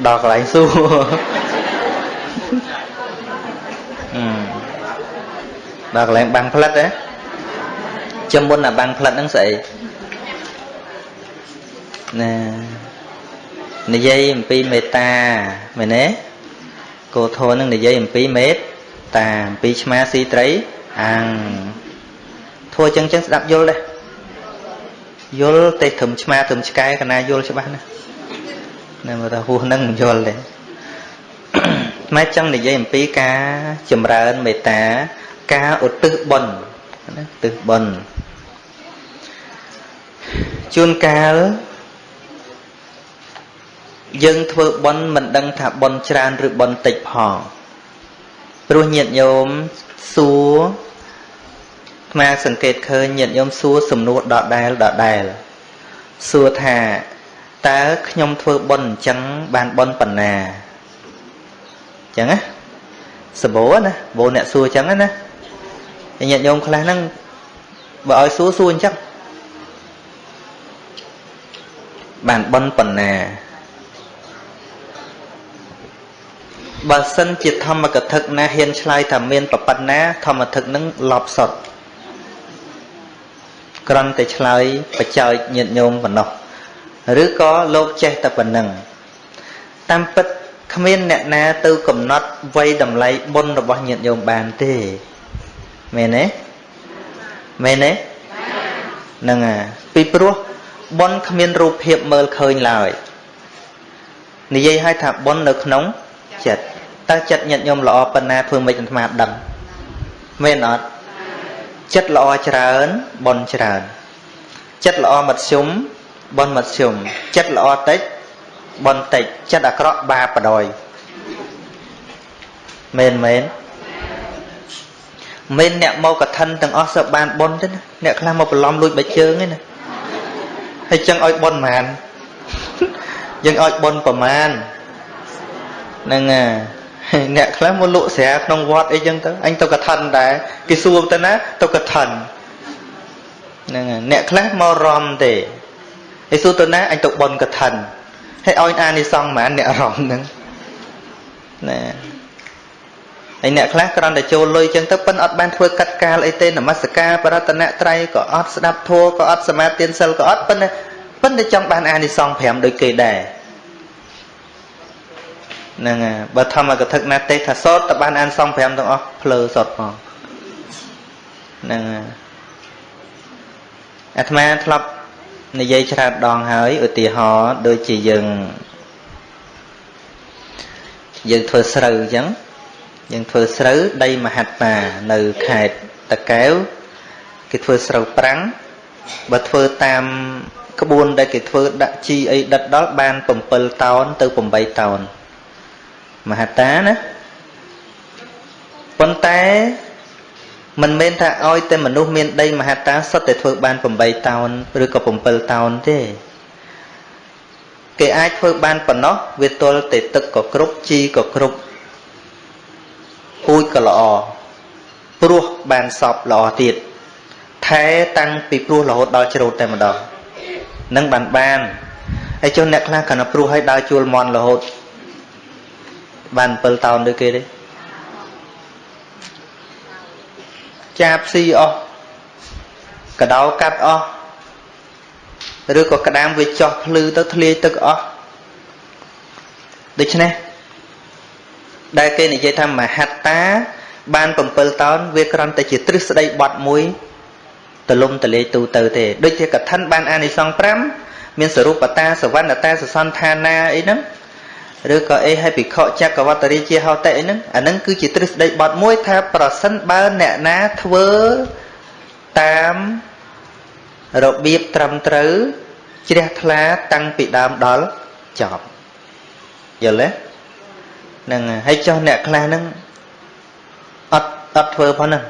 ដល់កន្លែងសួរដល់កន្លែងបាំងផ្លិតហ៎ចាំមុនអាបាំងផ្លិតហ្នឹងស្អីណានិយាយអំពីមេត្តាមែនទេគោធននឹងនិយាយអំពីមេត្តាអំពីឆ្មាស៊ីត្រីអាំងធัวចឹងចឹងស្ដាប់យល់ដែរ យល់ទេត្រឹមឆ្មាត្រឹមឆ្កែកណាយល់ច្បាស់ណាណាមើលថាហួសនឹងយល់ទេម៉ែចង់និយាយអំពីការចម្រើនមេត្តាការឧទ្ទិសបុណ្យណាឧទ្ទិសបុណ្យជួនកាលយើងធ្វើបុណ្យមិនដឹងថាបុណ្យច្រើនឬបុណ្យតិចផងព្រោះញាតិញោមសួរ ស្មាសង្កេតឃើញញាតិញោមសួរសំណួរដដែលដដែលសួរថាតើខ្ញុំធ្វើបុណ្យអញ្ចឹងបានបុណ្យប៉ុណ្ណាអញ្ចឹងណាសបោណាបោអ្នកសួរអញ្ចឹងណាញាតិញោមខ្លះហ្នឹងបើឲ្យសួរសួរអញ្ចឹងបានបុណ្យប៉ុណ្ណាបើសិនជាធម្មកថាណាហ៊ានឆ្លើយថាមានប៉ុណ្ណាធម្មថានឹងលប់សុត គ្រាន់តែឆ្លើយបច្ចោចញាតញោមប៉ុណ្ណោះឬក៏លោកចេះតែប៉ុណ្ណឹងតាមពិតគ្មានអ្នកណាទៅកំណត់វ័យតម្លៃបុណ្យរបស់ញាតិញោមបានទេមែនទេមែនទេហ្នឹងហើយពីព្រោះបុណ្យគ្មានរូបភាពមើលឃើញឡើយនិយាយឲ្យថាបុណ្យនៅក្នុងចិត្តតើចិត្តញាតិញោមល្អប៉ុណ្ណាធ្វើមិនអាត្មាដឹងមែនអត់ ចិត្តល្អច្រើនបុណ្យច្រើនចិត្តល្អមធ្យមបុណ្យមធ្យមចិត្តល្អតិចបុណ្យតិចចិត្តអាក្រក់បាបបដ ாய் មែនមែនមែនអ្នកមកកឋិនទាំងអស់សើបានបុណ្យទេណាអ្នកខ្លះមកបន្លំលួចបិជើងឯណាហើយចឹងឲ្យបុណ្យប៉ុន្មានយើងឲ្យបុណ្យប្រមាណហ្នឹង អ្នកខ្លះមកលក់ស្រាក្នុងវត្តអីចឹងទៅអញទៅកឋិនដែរគេសួរទៅណាទៅកឋិនហ្នឹងអ្នកខ្លះមករំទេឯសួរទៅណាអញទៅបុណ្យកឋិនហើយឲ្យអានិសង្ឃហ្មងអ្នកអារម្មណ៍ហ្នឹងណាហើយអ្នកខ្លះគ្រាន់តែចូលលុយចឹងទៅប៉ិនអត់បានធ្វើកាត់កាលអីទេនមស្ការបរតនត្រ័យក៏អត់ស្ដាប់ធម៌ក៏អត់សមាធិសិលក៏អត់ប៉ិនប៉ិនតែចង់បានអានិសង្ឃ5ដូចគេដែរ ហ្នឹងហើយបើធម្មកថាណាទេថាសតតបានអានសង្ឃ5ទាំងអស់ភ្លើសតផងហ្នឹងហើយអាត្មាធ្លាប់និយាយច្រើនដងហើយឧទាហរណ៍ដូចជាយើងយើងធ្វើស្រូវអញ្ចឹងយើងធ្វើស្រូវដីមហត្តានៅខេត្តតាកែវគេធ្វើស្រូវប្រាំងបើធ្វើតាមក្បួនដែលគេធ្វើដាក់ជីអីដិតដល់បាន7តោនទៅ8តោន មហត្តាណាប៉ុន្តែមិនមែនថាឲ្យតែមនុស្សមានដីមហត្តាសុទ្ធតែធ្វើបាន8តោនឬក៏7តោនទេគេអាចធ្វើបានប៉ុណ្ណោះវាទល់តែទឹកក៏គ្រប់ជីក៏គ្រប់ពូជក៏ល្អព្រោះបានសពល្អទៀតថែតាំងពីព្រោះរហូតដល់ច្រូតតែម្ដងនឹងបានបានហើយចុះអ្នកខ្លះគាត់ព្រោះឲ្យដើរជួលមន់រហូត បាន7តោនដូចគេទេចាបស៊ីអស់កដោកាត់អស់ឬក៏ក្តាមវាចោះភ្លឺទៅធ្លាយទឹកអស់ដូច្នេះដែលគេនិយាយថាមហត្តា បាន7តោនវាគ្រាន់តែជាទ្រឹស្ដីបត់មួយទលំទលាយទូទៅទេដូចជាកថាបានអានិសង្ឃ5មានសរូបតាសវណ្ណតាសសន្តានាអីហ្នឹង ឬក៏អីឲ្យភិក្ខុចក្រវត្តរាជាហោតិអីហ្នឹងអាហ្នឹងគឺជាទ្រឹស្ដីបត់មួយថាប្រសិនបើអ្នកណាធ្វើតាមរបៀបត្រឹមត្រូវជ្រះថ្លាតាំងពីដើមដល់ចប់យល់ទេហ្នឹងហើយចុះអ្នកខ្លះហ្នឹងអត់អត់ធ្វើផងហ្នឹង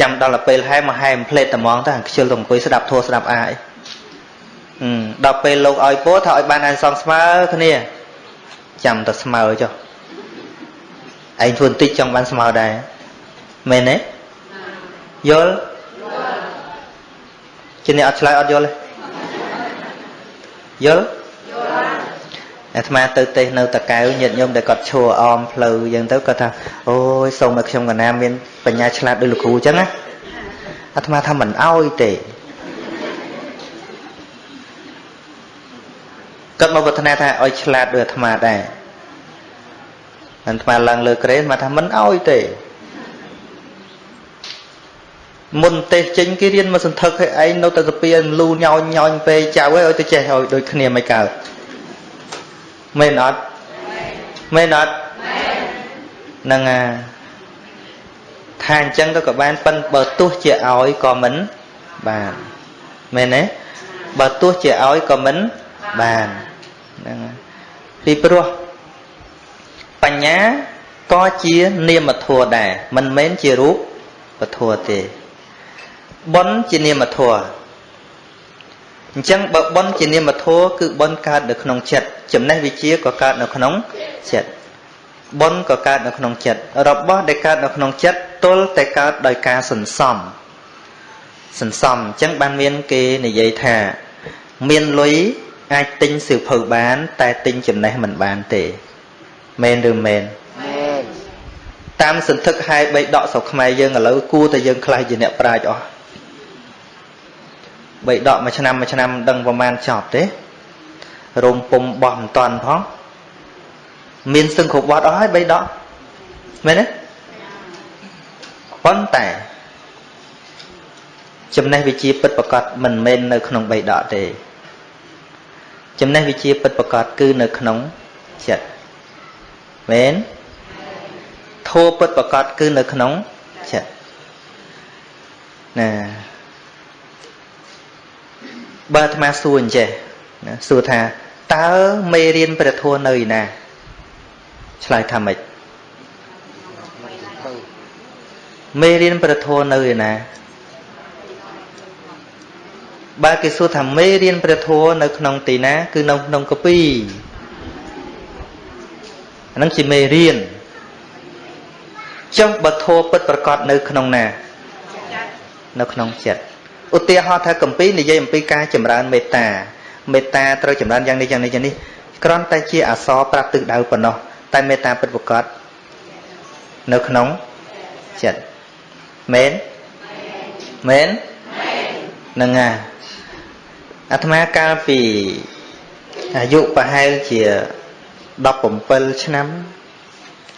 ចាំដល់ពេលហែមកហែមផ្លេតត្មងទៅខ្ជិលទៅអង្គុយស្ដាប់ធัวស្ដាប់អាអី ដល់ពេលលោកឲ្យពោថាឲ្យបានអានសងស្មើគ្នាចាំតែស្មើចុះឯងធ្វើបន្តិចចង់បានស្មើដែរមែនទេយល់ជាអ្នកអត់ឆ្លើយអត់យល់ទេយល់អាត្មាទៅទេស នៅតកៅញាតិញោមដែលគាត់ឈួរអមផ្លូវអញ្ចឹងទៅគាត់ថាអូយសូមឲ្យខ្ញុំកណាមានបញ្ញាឆ្លាតដូចលោកគ្រូអញ្ចឹងណាអាត្មាថាមិនអោយទេ គាត់មកប្រាថ្នាថាឲ្យឆ្លាតដូចអាត្មាដែរអាត្មាឡើងលើក្រេនមកថាមិនអោយទេមុនទេសចេញគេរៀនមកសន្ធឹកឲ្យឯងនៅតែទៅពីលូញោញញោញពេចៅឲ្យទៅចេះឲ្យដូចគ្នាមិនកើតមែនអត់មែនអត់ហ្នឹងអាថាអញ្ចឹងទៅក៏បានប៉ិនបើទោះជាឲ្យក៏មិនបានមែនទេបើទោះជាឲ្យក៏មិនបាន ហ្នឹងពីព្រោះបញ្ញាក៏ជានាមធัวដែរមិនមែនជារូបពធัวទេបុណ្យជានាមធัวអញ្ចឹងបើបុណ្យជានាមធัวគឺបុណ្យកើតនៅក្នុងចិត្តចំណេះវិជាក៏កើតនៅក្នុងចិត្តបុណ្យក៏កើតនៅក្នុងចិត្តរបស់ដែលកើតនៅក្នុងចិត្តទល់តែកើតដោយការសន្សំសន្សំអញ្ចឹងបានមានគេនិយាយថាមានលុយ អាចទិញសៀវភៅបាន តែទិញចំណេះមិនបានទេមែនឬមែនមែនតាមសន្ធឹកហែបបីដកស្រុកខ្មែរយើងឥឡូវគួរតែយើងខ្លះជាអ្នកប្រាជ្ញអស់បីដកមួយឆ្នាំមួយឆ្នាំដឹងប្រមាណចប់ទេរោមពុំបោះមិនតាន់ផងមានសឹងគ្រប់វត្តអស់ហើយបីដកមែនទេប៉ុន្តែចំណេះវិជាពិតប្រកបមិនមែននៅក្នុងបីដកទេ ចំណេះវិជាពិតប្រកបគឺនៅក្នុងចិត្តមែនធัวពិតប្រកបគឺនៅក្នុងចិត្តណាបើអាត្មាសួរអញ្ចេះណាសួរថាតើមេរៀនព្រះធម៌នៅឯណាឆ្លើយថាម៉េចមេរៀនព្រះធម៌នៅឯណា បើគេសួរថាមេរៀនព្រះធម៌នៅក្នុងទីណា គឺនៅក្នុងកពីអានឹងជាមេរៀនចុះបើធម៌ពិតប្រកបនៅក្នុងណា នៅក្នុងចិត្តឧទាហរណ៍ថាកម្ពីនិយាយអំពីការចម្រើនមេត្តាមេត្តាត្រូវចម្រើនយ៉ាងនេះយ៉ាងនេះយ៉ាងនេះគ្រាន់តែជាអសរប្រាប់ទិសដៅប៉ុណ្ណោះតែមេត្តាពិតប្រកបនៅក្នុងចិត្តមែនមែននឹងអា អាត្មាកាលពីអាយុប្រហែលជា17ឆ្នាំ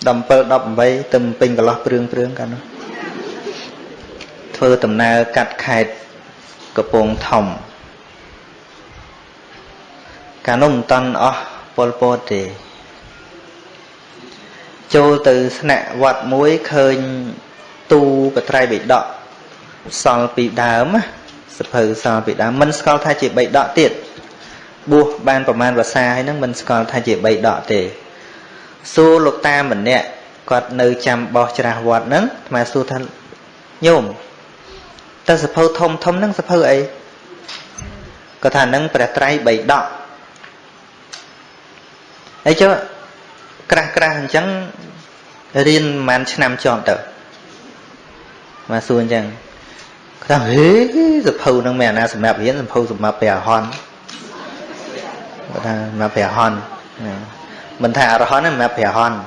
17 18ទៅពេញកន្លោះព្រឿងព្រឿងកាលនោះធ្វើដំណើរកាត់ខេត្តកំពង់ធំកាលនោះមិនតាន់អស់ពលពតទេចូលទៅស្នាក់វត្តមួយឃើញទូបត្រៃបិដកសល់ពីដើម សភៅសល់ពីដើមមិនស្គាល់ថាជាបិដកទៀតបួសបានប្រមាណវសាហើយហ្នឹងមិនស្គាល់ថាជាបិដកទេសួរលោកតាម្នាក់គាត់នៅចាំបោះច្រាស់វត្តហ្នឹងអាត្មាសួរថាញោមតើសភៅធំធំហ្នឹងសភៅអីគាត់ថាហ្នឹងព្រះត្រៃបិដកហើយចុះក្រាស់ក្រាស់អញ្ចឹងរៀនប្រហែលឆ្នាំជាប់ទៅមកសួរអញ្ចឹងគាត់ ថាហេសភៅនឹងមានអាណាសម្រាប់រៀនសភៅសម្រាប់ព្រះអរហន្តគាត់ថាសម្រាប់ព្រះអរហន្តមិនថាអរហន្តទេសម្រាប់ព្រះអរហន្ត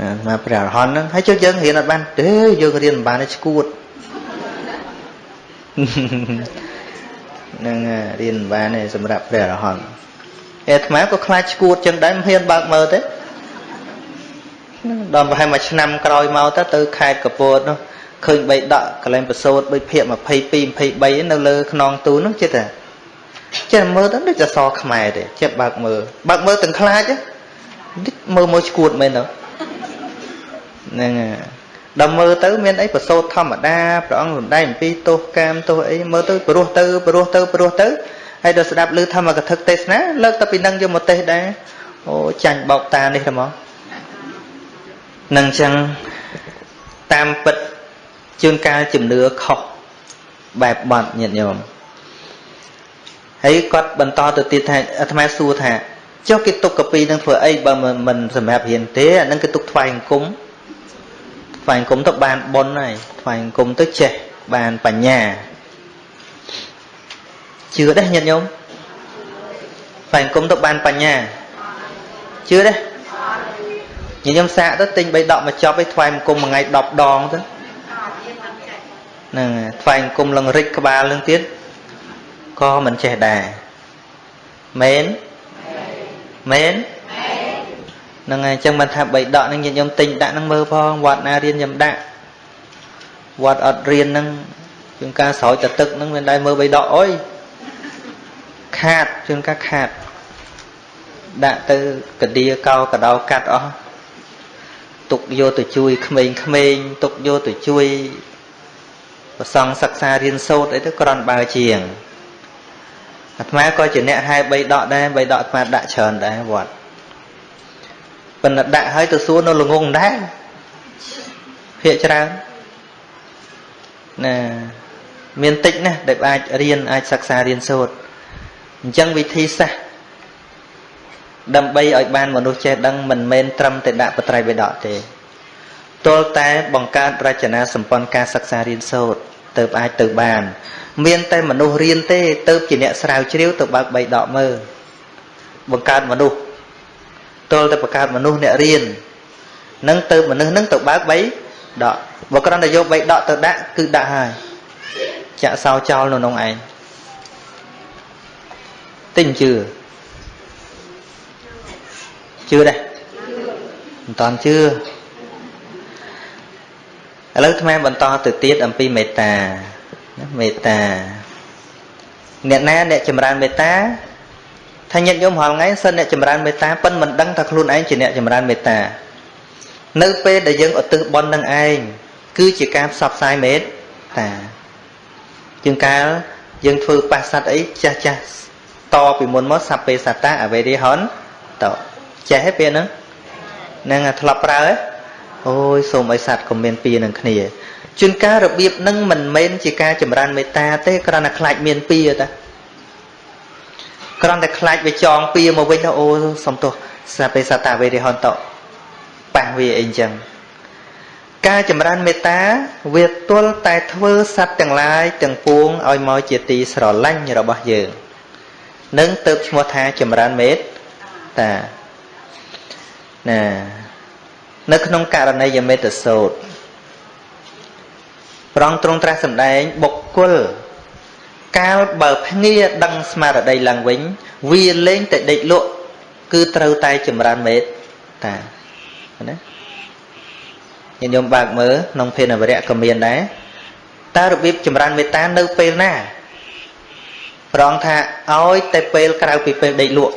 ណាមកព្រះអរហន្តហ្នឹងហើយចុះយើងរៀនអត់បានទេយើងរៀនមិនបានទេឈួតនឹងរៀនមិនបានទេសម្រាប់ព្រះអរហន្តអាត្មាក៏ខ្លាចឈួតចឹងដែរមិនហ៊ានបើកមើលទេដល់ប្រហែលមួយឆ្នាំក្រោយមកទៅទៅខេត្តកពតនោះ ឃើញបីដកកលែងប្រសូតដូចភាក22 23នៅលើខ្នងទូនោះចិត្តតែចិត្តមើលទៅដូចអសខ្មែរទេចិត្តបើកមើលបើកមើលទាំងខ្លាចមើលមើលឈួតមែនទៅហ្នឹងដល់មើលទៅមានអីប្រសូតធម្មតាព្រះអង្គសំដែងអំពីទោសកាមទោសអីមើលទៅព្រោះទៅព្រោះទៅព្រោះទៅហើយដល់ស្ដាប់ឮធម្មកថាទេសនាលើកទៅពីនឹងយកមកទេសដែរអូចាញ់បោកតានេះហ្មងនឹងចឹងតាមពិត ជួនកាលជំនឿខុសបែបបត់ញាតិញោមហើយគាត់បន្តទៅទៀតថាអាត្មាសួរថាចុះគេទុកកាពីនឹងធ្វើអីបើមិនសម្រាប់រៀនទេអានឹងគេទុកថ្វាយអង្គមថ្វាយអង្គមទៅបានបុណ្យហើយថ្វាយអង្គមទៅចេះបានបញ្ញាជឿដែរញាតិញោមថ្វាយអង្គមទៅបានបញ្ញាជឿដែរញញឹមសាកទៅទិញ3ដកមកចប់ឲ្យថ្វាយអង្គមមួយថ្ងៃ10ដងទៅ ហ្នឹងថ្វាយអង្គមលឹងរិចក្បាលនឹងទៀតក៏មិនចេះដែរមែនមែនហ្នឹងហើយអញ្ចឹងមិនថា3ដកនឹងញាតិញោមទិញដាក់នឹងមើលផងវត្តណារៀនខ្ញុំដាក់វត្តអត់រៀននឹងជាងការស្រោចទៅទឹកនឹងមិនដែរមើល3ដកអុយខាតជាងការខាតដាក់ទៅកដៀកោកដោកាត់អស់ទុកយកទៅជួយក្មេងៗទុកយកទៅជួយ ប្រសង់សិក្សារៀនសូត្រអីទៅក្រន់បើជាងអាត្មាក៏ជាអ្នកហែ3ដកដែរ3ដកអាត្មាដាក់ច្រើនដែរវត្តប៉ុន្តែដាក់ហើយទៅសួរនៅល្ងងដែរភាកច្រើនណាមានតិចណាស់ដែលអាចរៀនអាចសិក្សារៀនសូត្រអញ្ចឹងវិធីសាស្ត្រដើម្បីឲ្យបានមនុស្សចេះដឹងមិនមែនត្រឹមតែដាក់បត្រៃបិដកទេទល់តែបង្កើតរចនាសម្ព័ន្ធការសិក្សារៀនសូត្រ ទៅអាចទៅបាន មានតែមនុស្សរៀនទេទៅជាអ្នកស្រាវជ្រាវទៅបើកបីដកមើលបង្កើតមនុស្សទល់តែបង្កើតមនុស្សអ្នករៀននឹងទៅមនុស្សនឹងទៅបើកបីដកបើគ្រាន់តែយកបីដកទៅដាក់គឺដាក់ហើយចាក់សោចោលនៅក្នុងឯងទិញជឿជឿដែរមិនតន់ជឿ ឥឡូវថ្មបន្តទៅទៀតអំពីមេត្តាមេត្តាអ្នកណាអ្នកចម្រើនមេត្តាថាញាតិញោមរាល់ថ្ងៃសិនអ្នកចម្រើនមេត្តាប៉ិនមិនដឹងថាខ្លួនឯងជាអ្នកចម្រើនមេត្តានៅពេលដែលយើងឧទ្ទិសបុណ្យនឹងឯងគឺជាការផ្សព្វផ្សាយមេត្តាជាងកាលយើងធ្វើបាសសัตว์អីចាស់ចាស់តពីមុនមកសពេសតាអវេរិហនតចេះទេពេលហ្នឹងហ្នឹងធ្លាប់ប្រើទេ អូយសូមឲ្យសัตว์កុំមានពៀនឹងគ្នាជួនកាលរបៀបនឹងមិនមែនជាការចម្រើនមេត្តាទេគ្រាន់តែខ្លាចមានពៀតាគ្រាន់តែខ្លាចវាចងពៀមកវិញទៅអូសំទោសសាពេសតាវេរិហន្តប៉ះវាអីអញ្ចឹងការចម្រើនមេត្តាវាទល់តែធ្វើសត្វទាំងឡាយទាំងពួងឲ្យមកជាទីស្រឡាញ់របស់យើងនឹងទៅឈ្មោះថាចម្រើនមេត្តាណា នៅក្នុងករណីយមេត្តសោតប្រងទ្រង់ត្រាស់សម្ដែងបុគ្គលកាលបើភ្ងាដឹងស្មារតីឡើងវិញ វាលែងតែដេកលក់គឺត្រូវតែចម្រើនមេត្តាណាញាតិញោមបើកមើលក្នុងភានវរៈក៏មានដែរតើរបៀបចម្រើនមេត្តានៅពេលណាប្រងថាឲ្យតែពេលក្រៅពីពេលដេកលក់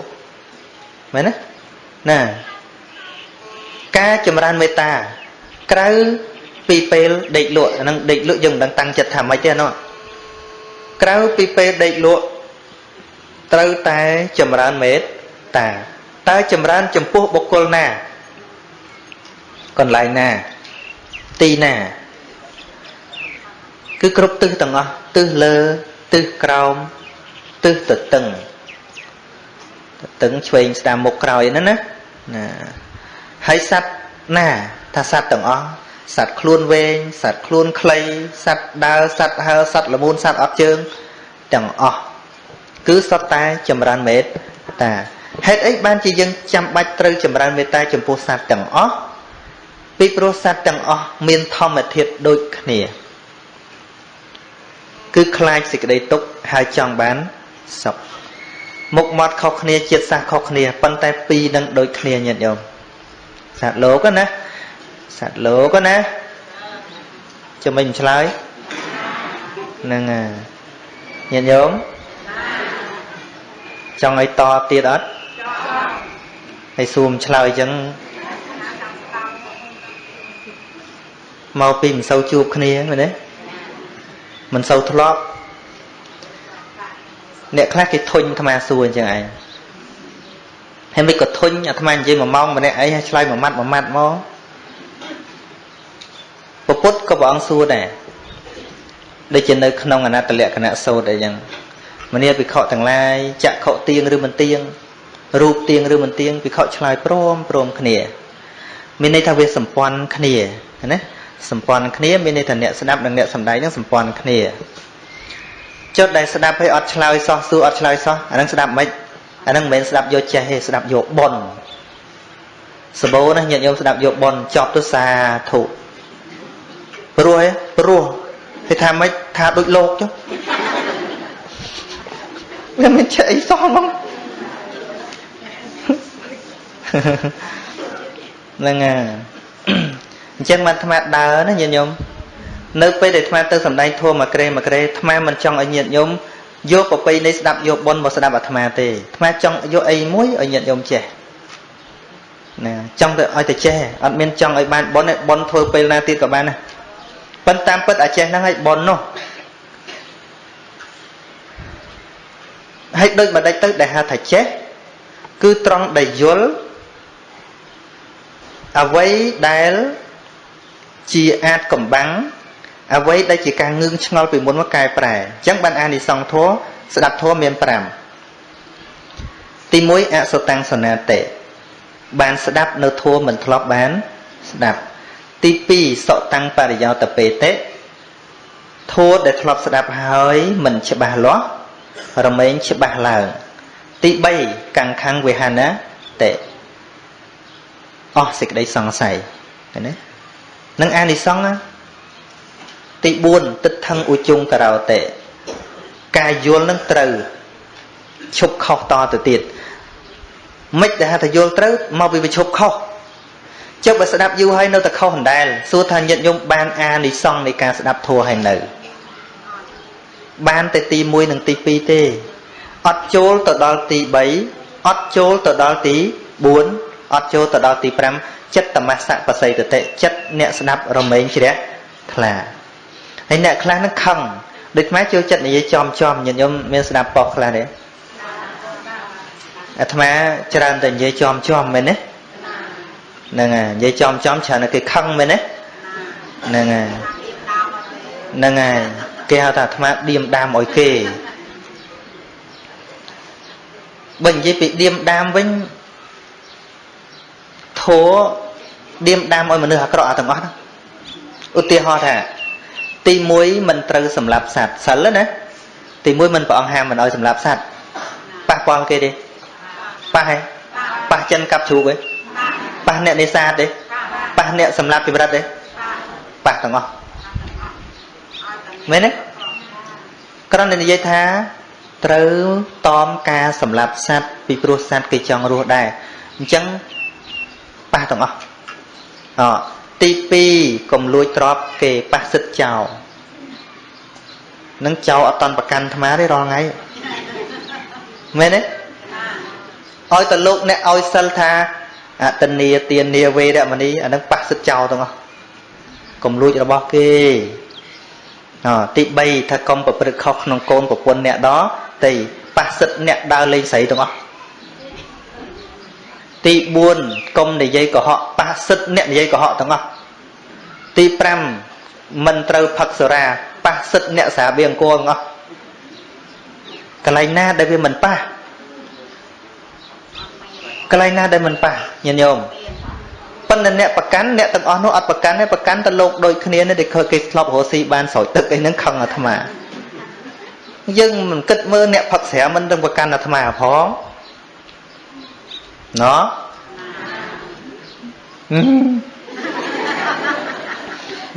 មែនទេណា ការចម្រើនមេត្តាក្រៅពីពេលដេកលក់ហ្នឹងដេកលក់យើងមិនដឹងតាំងចិត្តថាម៉េចទេណោះក្រៅពីពេលដេកលក់ត្រូវតែចម្រើនមេត្តាតើចម្រើនចំពោះបុគ្គលណាកន្លែងណាទីណាគឺគ្រប់ទិសទាំងអស់ទិសលើទិសក្រោមទិសទៅតឹងទៅតឹងឆ្វេងស្ដាំមុខក្រោយហ្នឹងណាណា ហើយសត្វណា ថាសត្វទាំងអស់សត្វខ្លួនវែងសត្វខ្លួនខ្លីសត្វដើរសត្វហើរសត្វល្មូនសត្វអត់ជើងទាំងអស់គឺសត្វតែចម្រើនមេត្តាហេតុអីបានជាយើងចាំបាច់ត្រូវចម្រើនមេត្តាចំពោះសត្វទាំងអស់ពីព្រោះសត្វទាំងអស់មានធម្មជាតិដូចគ្នា គឺខ្លាចសេចក្តីទុក្ខហើយចង់បានសុខមុខមាត់ខុសគ្នាជាតិសាសខុសគ្នាប៉ុន្តែពីរនឹងដូចគ្នាញាតិញោម សត្វលោកណាសត្វលោកណាចាំមិនឆ្លើយហ្នឹងញាតិញោមចង់ឲ្យតទៀតអត់ហើយសួរឆ្លើយអញ្ចឹងមកពីមិនសូវជួបគ្នាមែនទេមិនសូវធ្លាប់អ្នកខ្លះគេធុញអាត្មាសួរអញ្ចឹងឯង ហើយមិនក៏ធុញអាត្មានិយាយមួយម៉ោងម្នាក់អីហើយឆ្លើយមួយម៉ាត់មួយម៉ាត់មកពពុទ្ធក៏ព្រះអង្គសួរដែរដូចជានៅក្នុងអនត្តលក្ខណៈសោតអីចឹងមនាភិក្ខុទាំងឡាយចក្ខុទៀងឬមិនទៀងរូបទៀងឬមិនទៀងភិក្ខុឆ្លើយព្រមព្រមគ្នា មានន័យថាវាសម្ព័ន្ធគ្នាណាសម្ព័ន្ធគ្នាមានន័យថាអ្នកស្ដាប់និងអ្នកសំដែងនឹងសម្ព័ន្ធគ្នាចុះដែលស្ដាប់ឲ្យអត់ឆ្លើយសោះសួរអត់ឆ្លើយសោះអានឹងស្ដាប់មិន អានឹងមិនមែនស្ដាប់យកចេះទេស្ដាប់យកប៉ុនសបោណាញាតិញោមស្ដាប់យកប៉ុនចប់ទៅសាធុព្រោះឯងព្រោះគេថាមិនថាដូចលោកចុះវាមិនចេះអីសោះហ្មងហ្នឹងហើយអញ្ចឹងបានអាត្មាដើរណាញាតិញោមនៅពេលដែលអាត្មាទៅសំដែងធម៌មួយក្រេមួយក្រេអាត្មាមិនចង់ឲ្យញាតិញោម យកប្រពៃនេះស្ដាប់យកប៉ុនមកស្ដាប់អាត្មាទេអាត្មាចង់យកអីមួយឲ្យញាតិញោមចេះណាចង់ទៅឲ្យតែចេះអត់មានចង់ឲ្យបានប៉ុនទេប៉ុនធ្វើពេលណាទៀតក៏បានណាប៉ុន្តែតាមពិតអាចេះហ្នឹងឲ្យប៉ុននោះហើយដូចបណ្ឌិតទៅដែលហៅថាចេះគឺត្រង់ដែលយល់អ្វីដែលជាអាចកំបាំង អ្វីដែលជាការងឿងឆ្ងល់ពីមុនមកកែប្រែអញ្ចឹងបានអានិសង្ឃធម៌ស្ដាប់ធម៌មាន5ទី1អសតាំងសនាតិបានស្ដាប់នៅធម៌មិនធ្លាប់បាន ស្ដាប់ ទី2សតាំងបរិយោតពេតិធម៌ដែលធ្លាប់ស្ដាប់ហើយមិនច្បាស់លាស់រមែងច្បាស់ឡើង ទី3កੰខੰវិហានតិអស់សេចក្តីសង្ស័យឃើញទេនឹងអានិសង្ឃ ទី4ទឹកថឹងឧជុងការោតេការយល់នឹងត្រូវឈប់ខុសតទៅទៀតមិនដែលថាយល់ត្រូវមកពីវាឈប់ខុសចុះបើស្ដាប់យូរហើយនៅតែខុសអណ្ដែលសួរថាញាតិញោមបានអានិសង្ឃនៃការស្ដាប់ធัวហើយនៅបានតែទី1និងទី2ទេអត់ចូលទៅដល់ទី3អត់ចូលទៅដល់ទី4អត់ចូលទៅដល់ទី5ចិត្តតមសៈបស័យតតិចិត្តអ្នកស្ដាប់រមែងជ្រះថ្លា ហើយអ្នកខ្លះនឹងខឹងដូចម៉ែចូលចិត្តនិយាយចំចំញាតិញោមមានស្ដាប់ប៉ុកខ្លះទេអាត្មាច្រើនតែនិយាយចំចំមែនទេហ្នឹងហើយនិយាយចំចំច្រើនតែគេខឹងមែនទេហ្នឹងហើយហ្នឹងហើយគេហៅថាអាត្មាឌៀមដាមឲ្យគេបើនិយាយពីឌៀមដាមវិញធัวឌៀមដាមឲ្យមនុស្សអាក្រក់អាទាំងអស់ហ្នឹងឧទាហរណ៍ថា ទី1មិនត្រូវសម្លាប់សត្វសិលណាទី1មិនព្រះអង្គហាមមិនឲ្យសម្លាប់សត្វប៉ះពាល់គេទេប៉ះហ៎ប៉ះចិនកាប់ជ្រូកទេប៉ះអ្នកនេសាទទេប៉ះអ្នកសម្លាប់ជីវិតទេប៉ះទាំងអស់មែនទេគ្រាន់តែនិយាយថាត្រូវតមការសម្លាប់សត្វពីព្រោះសត្វគេចង់រស់ដែរអញ្ចឹងប៉ះទាំងអស់អ ទី2កុំលួចទ្រព្យគេប៉ះសិទ្ធចោលនឹងចោលអត់តន់ប្រកាន់អាត្មាទេរាល់ថ្ងៃមែនទេឲ្យតែលោកអ្នកឲ្យសិលថាអតនីទានាវេរមណីអានឹងប៉ះសិទ្ធចោលទាំងអស់កុំលួចរបស់គេអទី3ថាកុំប្រព្រឹត្តខុសក្នុងកូនប្រពន្ធអ្នកដតីប៉ះសិទ្ធអ្នកដើរលេងស្រីទាំងអស់ ទី4កុំនិយាយកុហកប៉ះសិទ្ធអ្នកនិយាយកុហកទាំងអស់ទី5មិនត្រូវផឹកសូរ៉ាប៉ះសិទ្ធអ្នកសាបៀអង្គរទាំងអស់កន្លែងណាដែលវាមិនប៉ះកន្លែងណាដែលមិនប៉ះញាតិញោមប៉ុន្តែអ្នកប្រកាន់អ្នកទាំងអស់នោះអត់ប្រកាន់ទេប្រកាន់ទៅលោកដូចគ្នានេះដែលឃើញគេធ្លាប់រស់ស៊ីបានស្រោចទឹកអីហ្នឹងខឹងអាត្មាយើងមិនគិតមើលអ្នកផឹកស្រាមិនទាំងប្រកាន់អាត្មាផង ណោះ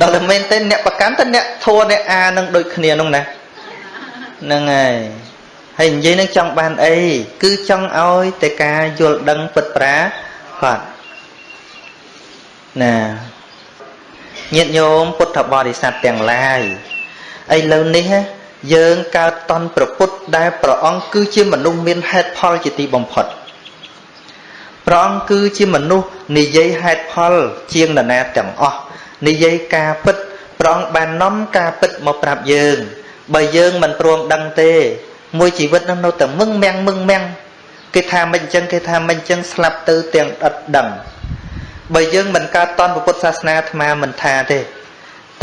ដល់តែមែនទេអ្នកប្រកាន់ទៅអ្នកធัวអ្នកអានឹងដូចគ្នានោះណាហ្នឹងហើយហើយនិយាយនឹងចង់បានអីគឺចង់ឲ្យតែការយល់ដឹងពិតប្រាកដណាញាតិញោមពុទ្ធបរិស័ទទាំងឡាយឥឡូវនេះយើងកើតតន់ប្រពុតដែលព្រះអង្គគឺជាមនុស្សមានហេតុផលជាទីបំផុត ព្រះអង្គគឺជាមនុស្សនិយាយហេតុផលជាងនរណាទាំងអស់និយាយការពិតព្រះអង្គបាននាំការពិតមកប្រាប់យើង បើយើងមិនព្រមដឹងទេ មួយជីវិតនោះនៅតែមឹងមាំងមឹងមាំងគេថាមិនអញ្ចឹងគេថាមិនអញ្ចឹងស្លាប់ទៅទាំងអត់ដឹងបើយើងមិនកើតតន់ពុទ្ធសាសនាអាត្មាមិនថាទេ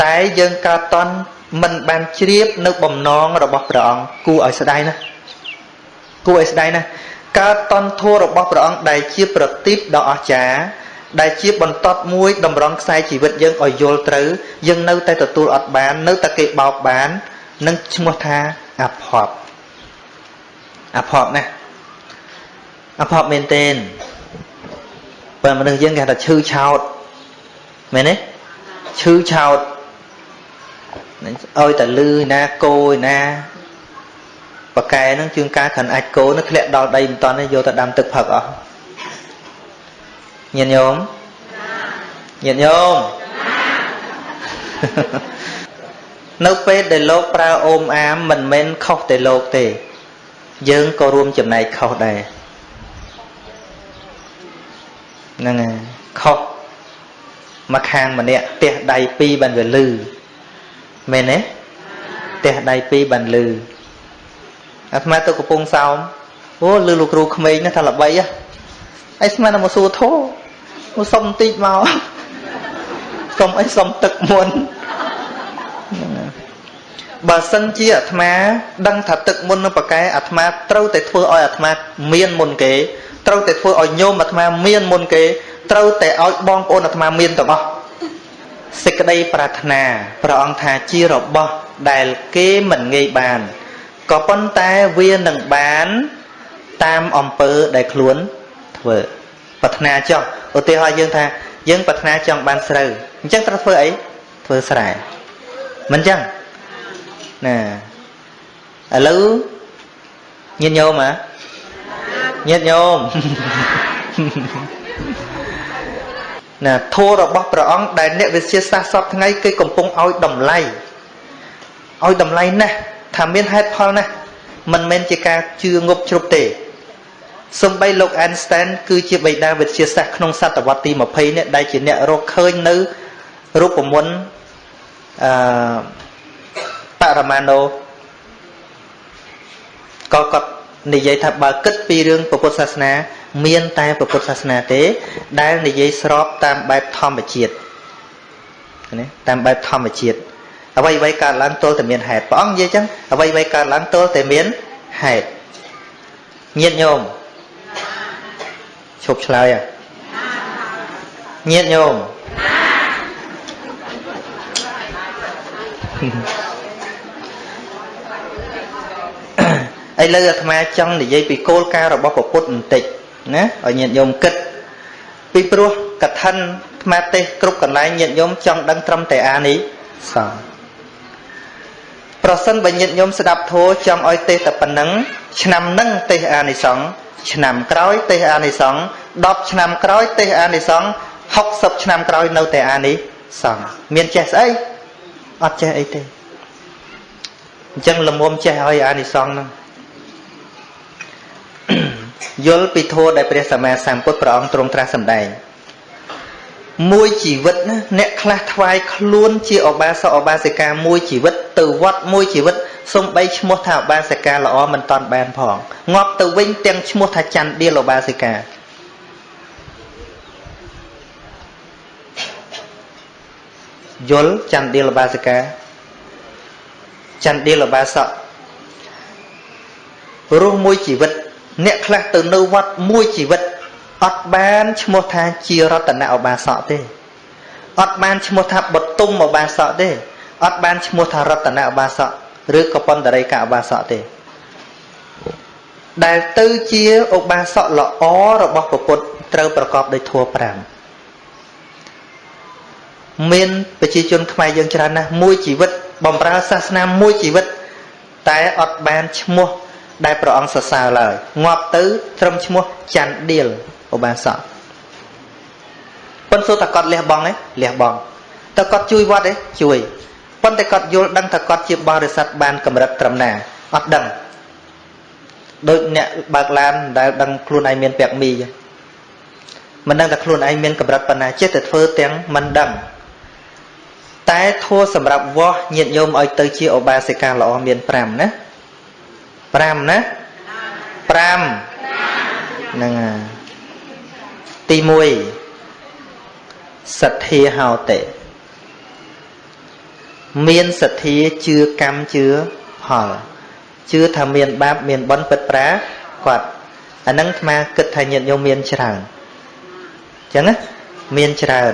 តែយើងកើតតន់មិនបានជ្រាបនៅបំណងរបស់ព្រះអង្គគួរឲ្យស្ដាយណាគួរឲ្យស្ដាយណា កើតតន់ធัวរបស់ព្រះអង្គដែលជាប្រទីបដ៏អស្ចារ្យដែលជាបន្តត់មួយតម្រង់ខ្សែជីវិតយើងឲ្យយល់ត្រូវយើងនៅតែទទួលអត់បាន នៅតែគេបោកបាននឹងឈ្មោះថាអភ័ព្វអភ័ព្វណាអភ័ព្វមែនទែនបើមនុស្សយើងគេថាឈឺឆោតមែនទេឈឺឆោតឲ្យតែលឺណាគោឯណា បកែហ្នឹងជួងការខាន់អាចគោនឹងធ្លាក់ដល់ដីមិនតាន់ទេយកទៅដាំទឹកផឹកអស់ញាតិញោមញាតិញោមនៅពេលដែលលោកប្រើអូមអាមមិនមែនខុសតែលោកទេ យើងក៏រួមចំណែកខុសដែរហ្នឹងហើយខុសមកខាងម្នាក់ផ្ទះដៃពីរបានវាលឺមែនទេផ្ទះដៃពីរបានលឺ អាត្មាទៅកំពង់សោមអូលឺលោកគ្រូក្មេងណាថាល្បីហ៎អីស្មានតែមកសួរធោមកសុំបន្តិចមកសុំអីសុំទឹកមុនបើសិនជាអាត្មា ដឹងថាទឹកមុននឹងប្រកែអាត្មាត្រូវតែធ្វើឲ្យអាត្មា មានមុនគេត្រូវតែធ្វើឲ្យញោមអាត្មាមានមុនគេត្រូវតែឲ្យបងប្អូនអាត្មាមានទាំងអស់សេចក្តីប្រាថ្នាព្រះអង្គថាជារបស់ដែលគេមិនងាយបាន ក៏ប៉ុន្តែវានឹងបាន តាមអំពើដែលខ្លួនធ្វើប្រាថ្នាចោះឧទាហរណ៍យើងថាយើងប្រាថ្នាចង់បានស្រូវអញ្ចឹងត្រូវធ្វើអីធ្វើស្រែមិនអញ្ចឹងណាឥឡូវញាតិញោមហ៎ញាតិញោមណាធម៌របស់ព្រះអង្គដែលអ្នកវិទ្យាសាស្ត្រសពថ្ងៃគេកំពុងឲ្យតម្លៃឲ្យតម្លៃណាស់ ថាមានហេតុផលណាស់មិនមែនជាការជឿងប់ជ្រុបទេសំបីលោកអេនស្តែនគឺជាបិតាវិទ្យាសាស្ត្រក្នុងសតវត្សទី20នេះដែលជាអ្នករកឃើញនៅរូបមន្តអឺបរមាណូក៏គាត់និយាយថាបើគិតពីរឿងពុទ្ធសាសនា មាន តែពុទ្ធសាសនាទេ ដែលនិយាយស្របតាមបែបធម្មជាតិណាតាមបែបធម្មជាតិ អ្វីអ្វីកើតឡើងទល់តែមានហេតុព្រះអង្គនិយាយចឹងអ្វីអ្វីកើតឡើងទល់តែមានហេតុញាតញោមឈប់ឆ្លើយอ่ะញាតញោមឥឡូវអាត្មាចង់និយាយពីគោលការណ៍របស់ពុទ្ធបន្តិចណាឲ្យញាតិញោមគិតពីព្រោះកថាអាត្មាទេសគ្រប់កន្លែងញាតិញោមចង់ដឹងត្រឹមតែអានេះសោះ ប្រសិនបើញាតិញោមស្ដាប់ធម៌ចង់ឲ្យទេសតែប៉ុណ្ណឹងឆ្នាំនឹងទេសអានិសង្ឃឆ្នាំក្រោយទេសអានិសង្ឃ10ឆ្នាំក្រោយទេសអានិសង្ឃ60ឆ្នាំក្រោយនៅតែអានិសង្ឃមានចេះស្អីអត់ចេះអីទេអញ្ចឹងលមុំចេះឲ្យអានិសង្ឃហ្នឹងយល់ពីធម៌ដែលព្រះសម្មាសម្ពុទ្ធព្រះអង្គទ្រង់ត្រាស់សម្ដែងមួយជីវិតណាអ្នកខ្លះថ្វាយខ្លួនជាអបាសកអបាសិកាមួយជីវិត ទៅវត្តមួយជីវិតសំបីឈ្មោះថាអបាសិកាល្អមិនតាន់បានផងងាប់ទៅវិញទាំងឈ្មោះថាច័ន្ទដៀលអបាសិកាយល់ច័ន្ទដៀលអបាសិកាច័ន្ទដៀលអបាសករស់មួយជីវិត អ្នកខ្លះទៅនៅវត្តមួយជីវិតអត់បានឈ្មោះថាជារតនឧបាសកទេអត់បានឈ្មោះថាបតុមឧបាសកទេ អត់បានឈ្មោះថារតនឧបាសកឬក៏បណ្ដរិកឧបាសកទេដែលទៅជាឧបាសកល្អរបស់ពុទ្ធត្រូវប្រកបដោយធម៌5មានប្រជាជនខ្មែរយើងច្រើនណាស់មួយជីវិតបំរើសាសនាមួយជីវិត តែអត់បានឈ្មោះដែលព្រះអង្គសរសើរឡើយងាប់ទៅត្រឹមឈ្មោះច័ន្ទឌៀលឧបាសកប៉ុន្តែតើគាត់លះបង់ទេលះបង់តើគាត់ជួយវត្តទេជួយ ប៉ុន្តែគាត់យល់ដឹងថាគាត់ជាបរិស័ទបានកម្រិតត្រឹមណាអត់ដឹងដូចអ្នកបើកឡានដែលដឹងខ្លួនឯងមានពាក់មីចឹងមិនដឹងថាខ្លួនឯងមានកម្រិតប៉ុណ្ណាចេះតែធ្វើទាំងមិនដឹងតែធัวសម្រាប់វាស់ញាតញោមឲ្យទៅជាឧបាសិកាល្អមាន5ណា5ណា5ហ្នឹងទី1សទ្ធាហោតិ មានសទ្ធាជឿកម្មជឿផលជឿថាមានបាបមានបុណ្យពិតប្រាគាត់អាហ្នឹងអាត្មាគិតថាញាតិញោមមានច្រើនអញ្ចឹងណាមានច្រើន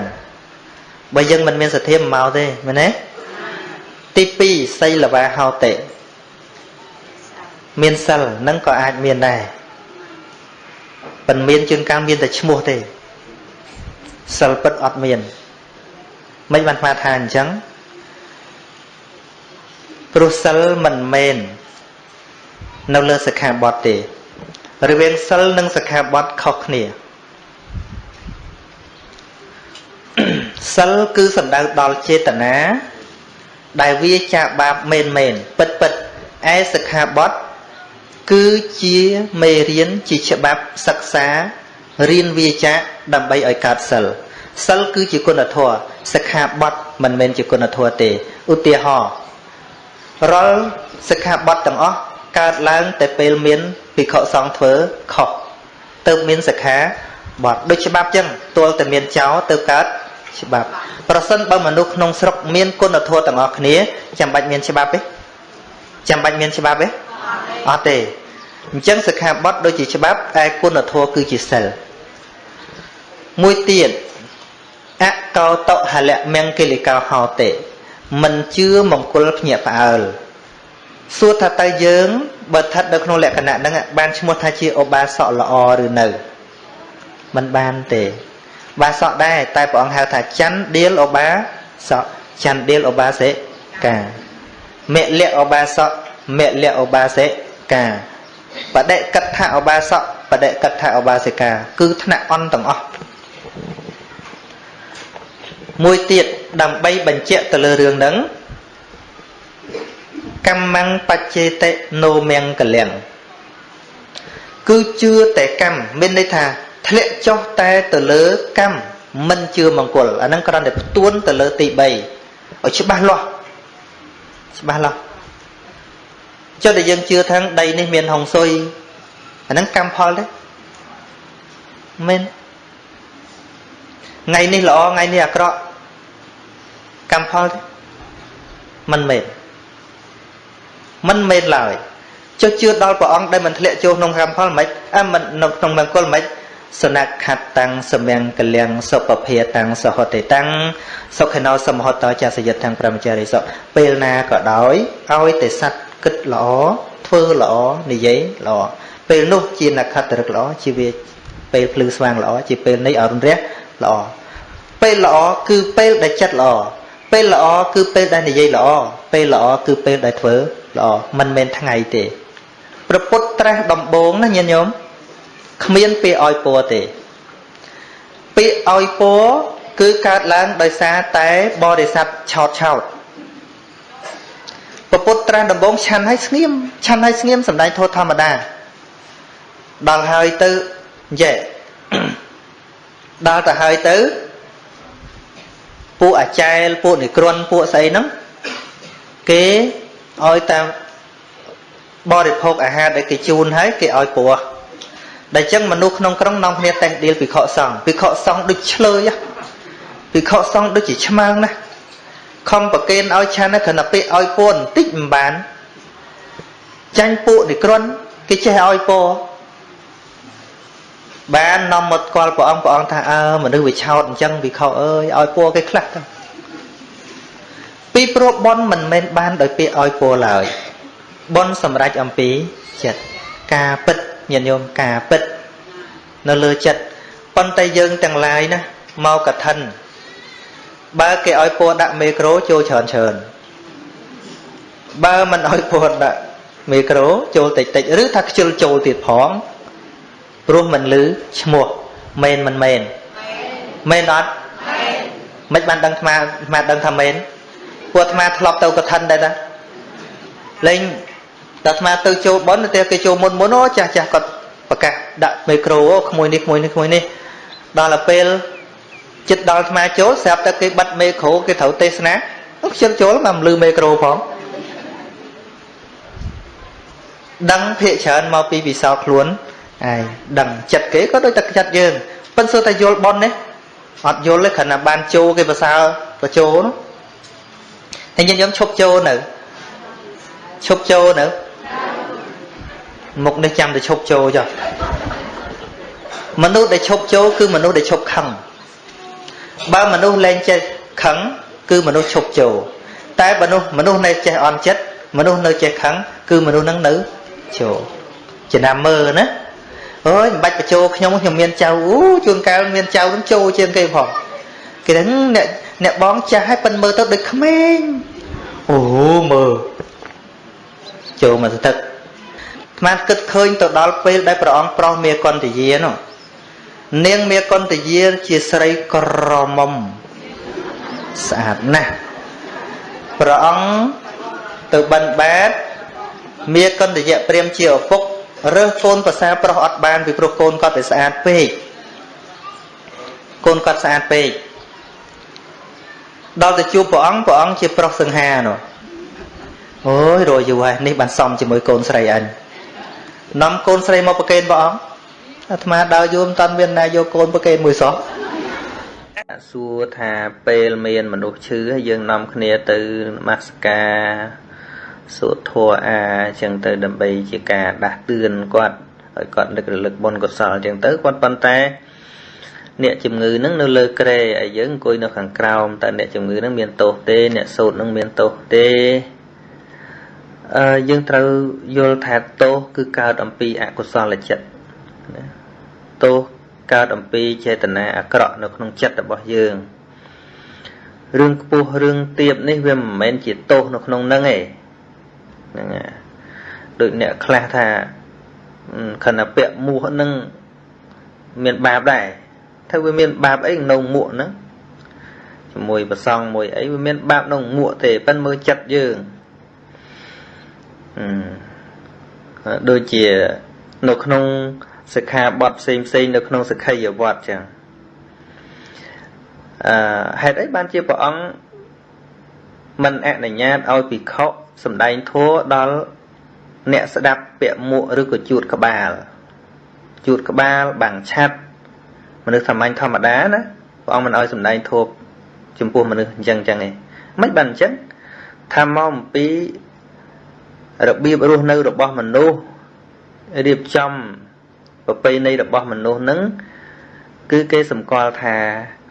បើយើងមិនមានសទ្ធាមិនមកទេមែនទេទី2សីលវាហោតិមានសិលនឹងក៏អាចមានដែរប៉ុន្មានជាងកម្មមានតែឈ្មោះទេសិលពិតអត់មានមិនបានស្មាថាអញ្ចឹង ព្រោះសិលមិនមែននៅលើសិក្ខាបទទេរវាងសិលនិងសិក្ខាបទខុសគ្នាសិលគឺសំដៅដល់ចេតនាដែលវាចាបាបមែនមែនពិតពិតឯសិក្ខាបទគឺជាមេរៀនជាច្បាប់សិក្សារៀនវាចាដើម្បីឲ្យកើតសិលសិលគឺជាគុណធម៌សិក្ខាបទមិនមែនជាគុណធម៌ទេឧទាហរណ៍ រាល់សិក្ខាបទទាំងអស់កើតឡើងតែពេលមានភិក្ខុសង្ឃធ្វើខុសទៅមានសិក្ខាបទដូចច្បាប់ចឹងទល់តែមានចោលទៅកើតច្បាប់ប្រសិនបើមនុស្សក្នុងស្រុកមានគុណធម៌ទាំងអស់គ្នាចាំបាច់មានច្បាប់ទេចាំបាច់មានច្បាប់ទេអត់ទេអញ្ចឹងសិក្ខាបទដូចជាច្បាប់ឯគុណធម៌គឺជាសិលមួយទៀតអកោតហលៈមង្គលិកោហោតេ មិនជឿមង្គលភ្ញាក់ផ្អើលសួរថាតើយើងបើស្ថិតនៅក្នុងលក្ខណៈហ្នឹងបានឈ្មោះថាជាឧបាសកល្អឬនៅមិនបានទេបាសកដែរតែព្រះអង្គហៅថាច័ន្ទដៀលឧបាសកច័ន្ទដៀលឧបាសិកាមលៈឧបាសកមលៈឧបាសិកាបដិកថាឧបាសកបដិកថាឧបាសិកា គឺថ្នាក់អន់ទាំងអស់ មួយទៀតដើម្បីបញ្ជាក់ទៅលើរឿងហ្នឹងកម្មੰបច្ចេតិណូមង្គលំគឺជឿតែកម្មមានន័យថាធ្លាក់ចុះតែទៅលើកម្មមិនជឿមង្គលអាហ្នឹងគ្រាន់តែផ្ទួនទៅលើទី3ឲ្យច្បាស់លាស់ច្បាស់លាស់ចុះតែយើងជឿថាដីនេះមានហុងស៊ុយអាហ្នឹងកម្មផលទេមែនថ្ងៃនេះល្អថ្ងៃនេះអាក្រក់ កម្មផលទេមិនមែនមិនមែនឡើយចុះជឿដល់ព្រះអង្គដែលមិនធ្លាក់ចូលក្នុងកម្មផលមិនអើមិននៅក្នុងមង្គលមិនសនខតតាំងសមៀងកលៀងសុពភាតាំងសហតិតាំងសុខេណោសមហតចសយិតទាំងប្រមចារីសុពេលណាក៏ដោយឲ្យតែសัตว์គិតល្អធ្វើល្អនិយាយល្អពេលនោះជានខត្តរឹកល្អជាវាពេលភ្លឺស្វាងល្អជាពេលនេះអរុណរះល្អពេលល្អគឺពេលដែលចិត្តល្អ ពេលល្អគឺពេលដែលនិយាយល្អពេលល្អគឺពេលដែលធ្វើល្អមិនមែនថ្ងៃទេប្រពុតត្រាស់ដំបងណាញាតិញោមគ្មានពាក្យឲ្យពរទេពាក្យឲ្យពរគឺកើតឡើងដោយសារតែបរិស័ទឆោតឆោតពពុទ្ធត្រាស់ដំបងឆាន់ឲ្យស្ងៀមឆាន់ឲ្យស្ងៀមសំដែងធម៌ធម្មតាដល់ហើយទៅយេដល់ទៅហើយទៅ ពួកអាចារ្យពួកនិក្រន់ពួកស្អីហ្នឹងគេឲ្យតាមបរិភោគអាហារដែលគេជូនហើយគេឲ្យព្រោះដែលចឹងមនុស្សក្នុងក្រុងនាំគ្នាតែងដៀលពិខុសង្ឃពិខុសង្ឃដូចឆ្លើយពិខុសង្ឃដូចជាឆ្មើងណាខំប្រគេនឲ្យឆានគ្រាន់តែពាក្យឲ្យពរបន្តិចមិនបានចាញ់ពួកនិក្រន់គេចេះឲ្យពរ បាននាំមកស្គាល់ព្រះអង្គព្រះអង្គថាអើមនុស្សវាឆោតអញ្ចឹងវិខអើយឲ្យពរគេខ្លះទៅពីព្រោះប៉ុនមិនមែនបានដោយពាក្យឲ្យពរឡើយប៉ុនសម្រេចអំពីចិត្តការពិតញាតិញោមការពិតនៅលើចិត្តប៉ុន្តែយើងទាំងឡាយណាមកកឋិនបើគេឲ្យពរដាក់មេក្រូចូលច្រើនច្រើនបើមិនឲ្យពរដាក់មេក្រូចូលតិចតិចឬថាខ្ជិលចូលទៀតផង ព្រោះមិនលឺឈ្មោះមែនមិនមែនមែនអត់មិនបានដឹងអាត្មាអាត្មាដឹងថាមែនពួកអាត្មាធ្លាប់ទៅកឋិនដែរតាលេងតែអាត្មាទៅចូលប៉ុនតែគេចូលមុនមុនអូចាស់ចាស់គាត់ប្រកាសដាក់មីក្រូអូក្មួយនេះក្មួយនេះក្មួយនេះដល់ទៅពេលចិត្តដល់អាត្មាចូលស្រាប់តែគេបិទមីក្រូគេត្រូវទេសនាខ្ជិលចូលមកលឺមីក្រូផងដឹងភាកច្រើនមកពីវិសោខ្លួន ឯងដឹងចិត្តគេក៏ដូចតែចិត្តយើងប៉ិនសួរតែយល់ប៉ុននេះអត់យល់ទេគ្រាន់តែបានចូលគេប្រសើរបញ្ចូលនោះតែយើងយើងឈប់ចូលនៅឈប់ចូលនៅមុខនេះចាំតែឈប់ចូលចុះមនុស្សដែលឈប់ចូលគឺមនុស្សដែលឈប់ខឹងបើមនុស្សលែងចេះខឹងគឺមនុស្សឈប់ចូលតែមនុស្សមនុស្សនៅចេះអន់ចិត្តមនុស្សនៅចេះខឹងគឺមនុស្សនឹងនៅចូលចំណាំមើលណា អើយមិនបាច់បញ្ចូលខ្ញុំខ្ញុំមានចៅអូជួនកាលមានចៅនឹងចូលជាងគេផងគេថាអ្នកអ្នកបងចាស់ឲ្យប៉ិនមើលទៅដូចក្មេងអូមើលចូលមកស្ទឹកស្មានគិតឃើញទៅដល់ពេលដែលព្រះអង្គប្រោសមេកន្តយានោះនាងមេកន្តយាជាស្រីក្រមុំស្អាតណាស់ព្រះអង្គទៅបិណ្ឌបាតមេកន្តយៈព្រាមជាឪពុក រើសកូនប្រសាប្រុសអត់បានពីព្រោះកូនគាត់វាស្អាតពេកកូនគាត់ស្អាតពេកដល់ទៅជួបព្រះអង្គព្រះអង្គជាប្រុសសង្ហានោះអូយរយយូរហើយនេះបានសំជាមួយកូនស្រីអញនាំកូនស្រីមកប្រគេនព្រះអង្គអាត្មាដើរយូរមិនតាន់មានណាយកកូនប្រគេនមួយសោះសួរថាពេលមានមនុស្សឈឺហើយយើងនាំគ្នាទៅនមស្ការ សូត្រធម៌អាអញ្ចឹងទៅដើម្បីជាការដាស់តឿនគាត់ឲ្យគាត់នឹករលឹកបុណ្យកុសលអញ្ចឹងទៅគាត់ប៉ុន្តែ អ្នកជំងឺនឹងនៅលើក្រែហើយយើងអង្គុយនៅខាងក្រោមតើអ្នកជំងឺនឹងមានទោសទេ អ្នកសូត្រនឹងមានទោសទេអឺយើងត្រូវយល់ថាទោសគឺកើតអំពីអកុសលចិត្តណាទោសកើតអំពីចេតនាអាក្រក់នៅក្នុងចិត្តរបស់យើងរឿងខ្ពស់រឿងទៀបនេះវាមិនមែនជាទោសនៅក្នុងនឹងទេ ហ្នឹងដូចអ្នកខ្លះថាខណៈពាក់មួសនឹងមានបាបដែរថាវាមានបាបអីក្នុងមួកហ្នឹងជាមួយប្រសងមួយអីវាមានបាបក្នុងមួកទេប៉ិនមើលចិត្តយើងដូចជានៅក្នុងសិក្ខាបទផ្សេងផ្សេងនៅក្នុងសិក្ខីវត្តចឹងអឺហេតុអីបានជាព្រះអង្គមិនអនុញ្ញាតឲ្យភិក្ខុ សំដែងធัวដល់អ្នកស្ដាប់ពាក់មួកឬក៏ជួតក្បាលជួតក្បាលបាំងឆាត់មនុស្សសាមញ្ញធម្មតាណាព្រះអង្គមិនឲ្យសំដែងធัวចំពោះមនុស្សអញ្ចឹងអញ្ចឹងឯងមិនបានអញ្ចឹងថាមកអំពីរបៀបរស់នៅរបស់មនុស្សរៀបចំប្រពៃណីរបស់មនុស្សនឹងគឺគេសម្គាល់ថា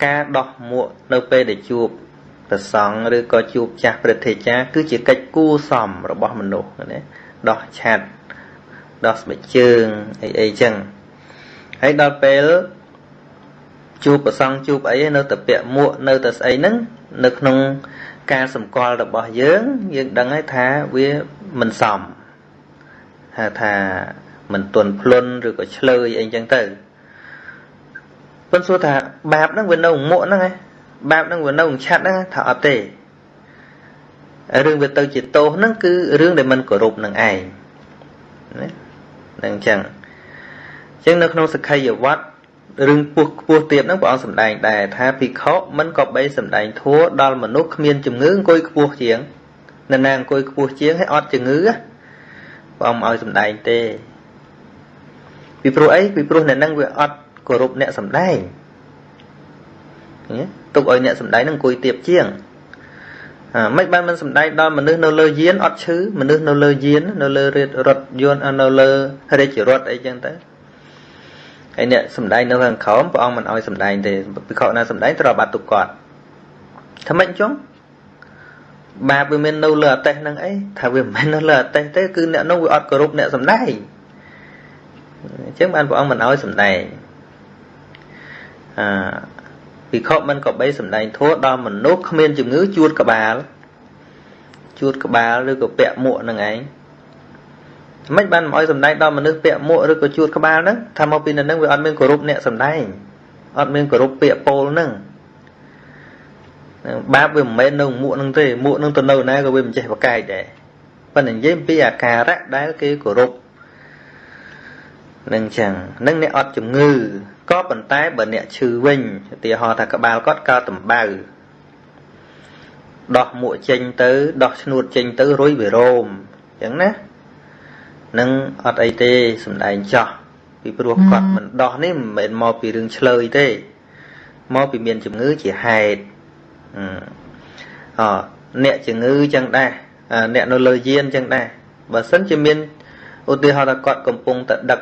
ការដោះមួកនៅពេលដែលជួប ប្រសង់ឬក៏ជួបចាស់ព្រឹទ្ធាចារ្យគឺជាកិច្ចគួសមរបស់មនុស្សណាដោះឆាត់ដោះស្បែកជើងអីអីចឹងហើយដល់ពេលជួបប្រសង់ជួបអីនៅតែពាក់មួកនៅតែស្អីហ្នឹងនៅក្នុងការសម្គាល់របស់យើងយើងដឹងហើយថាវាមិនសមថាថាមិនទន់ភ្លន់ឬក៏ឆ្លើយអីចឹងទៅប៉ុន្តែសួរថាបាបហ្នឹងវានៅមួកហ្នឹងឯង បាបហ្នឹងវានៅឆាត់ហ្នឹងថាអត់ទេរឿងវាទៅជាទោសហ្នឹងគឺរឿងដែលមិនគោរពនឹងឯងណានឹងអញ្ចឹងអញ្ចឹងនៅក្នុងសក្ខីយវត្តរឿងពោះខ្ពស់ទៀតហ្នឹងព្រះអង្គសម្ដែងដែរថាភិក្ខុមិនក៏បីសម្ដែងធัวដល់មនុស្សគ្មានជំងឺអង្គុយខ្ពស់ជាងនរណាអង្គុយខ្ពស់ជាងហើយអត់ជំងឺព្រះអង្គឲ្យសម្ដែងទេពីព្រោះអីពីព្រោះអ្នកហ្នឹងវាអត់គោរពអ្នកសម្ដែង ទុកឲ្យអ្នកសម្ដែងនឹងអង្គុយទៀបជាងមិនបានមិនសំដែងដល់មនុស្សនៅលើយានអត់ឈឺមនុស្សនៅលើយាននៅលើរថយន្តនៅលើរាជរថអីចឹងទៅហើយអ្នកសំដែងនៅខាងក្រោមព្រះអង្គមិនអោយសំដែងទេពិខុណាសំដែងត្រូវបាត់ទុកគាត់ថាម៉េចចុងបាបវាមាននៅលើអតេះហ្នឹងអីថាវាមិនមែននៅលើអតេះទេគឺអ្នកនោះវាអត់គោរពអ្នកសំដែងអញ្ចឹងបានព្រះអង្គមិនអោយសំដែងអឺ ភិក្ខុមិនក៏បីសម្ដែងធัวដល់មនុស្សគ្មានជំងឺជួតក្បាលជួតក្បាលឬក៏ពាក់មួកនឹងឯងមិនបានមកឲ្យសម្ដែងដល់មនុស្សពាក់មួកឬក៏ជួតក្បាលហ្នឹងថាមកពីនៅហ្នឹងវាអត់មានគោរពអ្នកសម្ដែងអត់មានគោរពពាក្យពោលហ្នឹងបាបវាមិនមែននៅមួកហ្នឹងទេមួកហ្នឹងទៅនៅណាក៏វាមិនចេះប្រកែកដែរប៉ុន្តែនិយាយពីអាការៈដែលគេគោរពនឹងចឹងនឹងអ្នកអត់ជំងឺ ក៏ប៉ុន្តែបើអ្នកឈឺវិញឧទាហរណ៍ថាក្បាលគាត់កើតដំបៅដោះមួកចេញទៅដោះឈ្នួតចេញទៅរុយវារោមអញ្ចឹងណានឹងអត់អីទេសំដែងចោះពីព្រោះគាត់មិនដោះនេះមិនមែនមកពីរឿងឆ្លើយទេមកពីមានជំងឺជាហេតុអអ្នកជំងឺចឹងដែរអ្នកនៅលើយានចឹងដែរបើសិនជាមានឧទាហរណ៍ថាគាត់កំពុងតែដឹក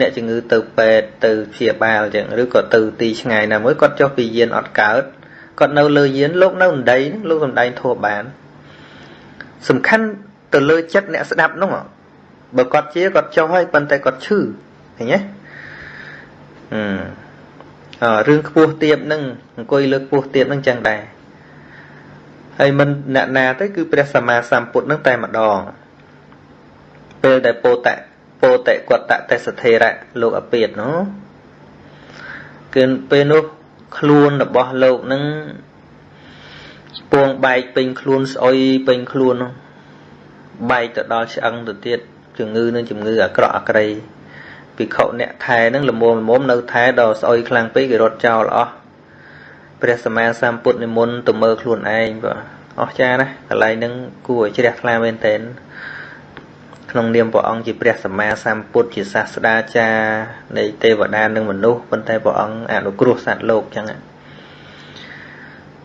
អ្នកជំងឺទៅពេទ្យទៅព្យាបាលចឹងឬក៏ទៅទីឆ្ងាយណាមួយគាត់ចុះពីយានអត់កើតគាត់នៅលើយានលោកនៅអណ្ដីលោកសំដែងធัวបាន សំខាន់ទៅលើចិត្តអ្នកស្ដាប់នោះបើគាត់ជាគាត់ចុះហើយប៉ុន្តែគាត់ឈឺឃើញទេអឺរឿងខ្ពស់ទៀបហ្នឹងអង្គុយលើខ្ពស់ទៀបហ្នឹងចឹងដែរហើយមិនអ្នកណាទៅគឺព្រះសម្មាសម្ពុទ្ធហ្នឹងតែម្ដងពេលដែលពោតៈ ពោតិកតទេសធេរៈលោកអពាតនោះគឺពេលនោះខ្លួនរបស់លោកនឹងពួងបែកពេញខ្លួនស្អុយពេញខ្លួននោះបែកទៅដល់ឆ្អឹងទៅទៀតជំងឺនឹងជំងឺអាក្រក់អាក្រៃភិក្ខុអ្នកថែនឹងលមុំលមុំនៅថែដល់ស្អុយខ្លាំងពេកគេរត់ចោលអស់ព្រះសម្មាសម្ពុទ្ធនិមន្តទៅមើលខ្លួនឯងបាទអស់ចាណាកន្លែងហ្នឹងគួរឲ្យជ្រះថ្លាមែនតើ ក្នុងនាមព្រះអង្គជាព្រះសម្មាសម្ពុទ្ធជាសាស្តាចារ្យនៃទេវតានិងមនុស្សប៉ុន្តែព្រះអង្គអនុគ្រោះសត្វលោកចឹង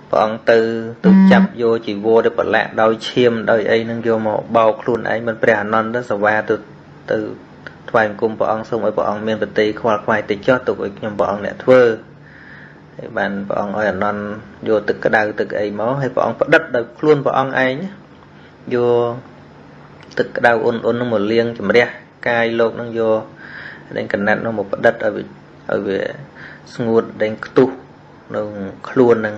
ព្រះអង្គទៅទៅចាប់យកជីវរទៅប្រឡាក់ដោយឈាមដោយអីនឹងយកមកបោកខ្លួនឯងមិនព្រះអនន្តសវាទៅទៅថ្វាយបង្គំព្រះអង្គសូមឲ្យព្រះអង្គមានប្រតិខ្វល់ខ្វាយតិចចុះទុកឲ្យខ្ញុំព្រះអង្គអ្នកធ្វើហើយបានព្រះអង្គឲ្យអនន្តយកទឹកក្តៅទឹកអីមកហើយព្រះអង្គផ្ដិតដោយខ្លួនព្រះអង្គឯងយក ទឹកក្តៅអ៊ុនអ៊ុននឹងមកលាងជំរះកាយលោកនឹងយកដេញកណាត់នោះមកផ្ដិតឲ្យឲ្យវាស្ងួតដេញខ្ទុះនៅខ្លួននឹង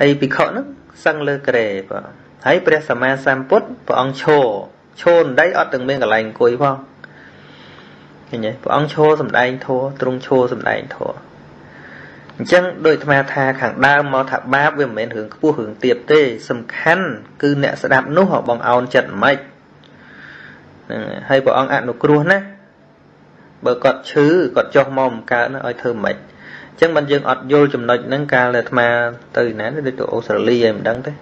ហើយភិក្ខុហ្នឹងសឹងលើក្រែបាទហើយព្រះសម្មាសម្ពុទ្ធព្រះអង្គឈរឈរដីអត់ទាំងមានកន្លែងអង្គុយផងឃើញទេព្រះអង្គឈរសំដែងធัวទ្រង់ឈរសំដែងធัวអញ្ចឹងដោយអាត្មាថាខាងដើមមកថាបាបវាមិនមែនរឿងខ្ពស់រឿងទាបទេសំខាន់គឺអ្នកស្ដាប់នោះបងអោនចិត្តមិន ហ្នឹងហើយព្រះអង្គអនុគ្រោះណាបើគាត់ឈឺគាត់ចុះមកមិនកើតណាឲ្យធ្វើមិនអញ្ចឹងបានយើងអត់យល់ចំណុចហ្នឹងកាលដែលអាត្មាទៅណាទៅទៅអូស្ត្រាលីឯមិនដឹងទេ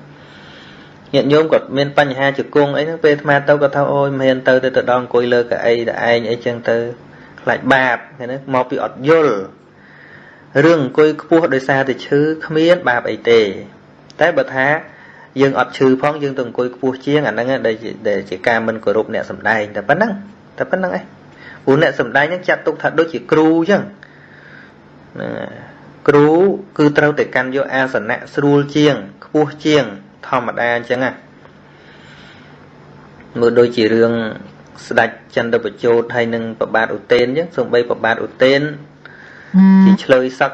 ញាតិញោមគាត់មានបញ្ហាជង្គង់អីហ្នឹងពេលអាត្មាទៅគាត់ថាអូយមិនហ៊ានទៅទៅទៅដល់អង្គុយលើកៅអីតែឯងអីចឹងទៅខ្លាចបាបឃើញទេមកពីអត់យល់រឿងអង្គុយខ្ពស់ដោយសារតែឈឺគ្មានបាបអីទេ តែបើថា យើងអត់ឈឺផងយើងទៅអង្គុយខ្ពស់ជាងអាហ្នឹងដែលជាការមិនគោរពអ្នកសំដែងតែប៉ុណ្ណឹងតែប៉ុណ្្នឹងឯងព្រោះអ្នកសំដែងហ្នឹងចាត់ទុកថាដូចជាគ្រូអញ្ចឹងហ្នឹងគ្រូគឺត្រូវតែកាន់យកអាសនៈស្រួលជាងខ្ពស់ជាង ធម្មតាអញ្ចឹងណាមើលដូចជារឿងស្ដេចចន្ទបជោតហើយនឹងប្របាទឧទេនអញ្ចឹងសំបីប្របាទឧទេនជាឆ្លើយសឹក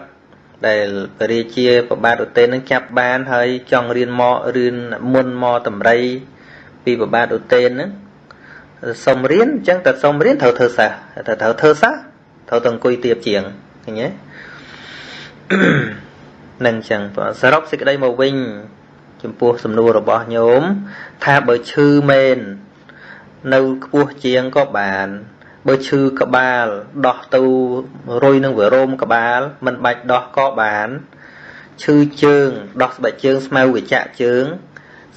ដែលពរាជាប្របាទឧទេននឹងចាប់បានហើយចង់រៀនមករៀនមុនមកតម្រៃពីប្របាទឧទេនហ្នឹងសុំរៀនអញ្ចឹងតែសុំរៀនត្រូវធ្វើសះតែត្រូវធ្វើសះត្រូវទៅអង្គុយទៀបជាងឃើញទេនឹងអញ្ចឹងសរុបសេចក្តីមកវិញ ចំពោះសំណួររបស់ញោមថាបើឈឺមែននៅខ្ពស់ជាងក៏បាន បើឈឺក្បាលដោះទៅរុយនឹងវារោមក្បាល មិនបាច់ដោះក៏បានឈឺជើង ដោះស្បែកជើងស្មៅវិចាក់ជើង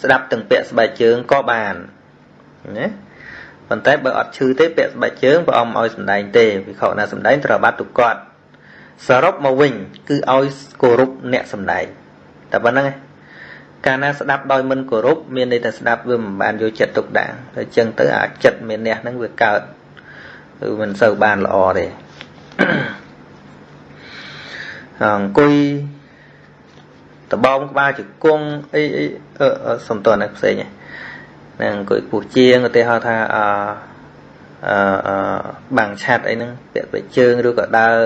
ស្ដាប់ទាំងពាក់ស្បែកជើងក៏បានណាប៉ុន្តែបើអត់ឈឺទេពាក់ស្បែកជើងព្រះអង្គឲ្យសំដែងទេវិខណាសំដែងត្រូវបាត់ទុកគាត់សរុបមកវិញ គឺឲ្យគោរពអ្នកសំដែងតែប៉ុណ្្នឹងឯងកាលណាស្ដាប់ដោយមិនគោរពមានន័យថាស្ដាប់វាមិនបានយកចិត្តទុកដាក់តែចឹងទៅអាចិត្តមានអ្នកហ្នឹងវាកើត គឺមិនសូវបានល្អទេអង្គុយដបងក្បាលជង្គង់អីអីសំតនផ្សេងហ្នឹងអង្គុយពុះជាងឧទាហរណ៍ថាអអឺបាំងឆាត់អីហ្នឹងពាក់ពេជើងឬក៏ដើរ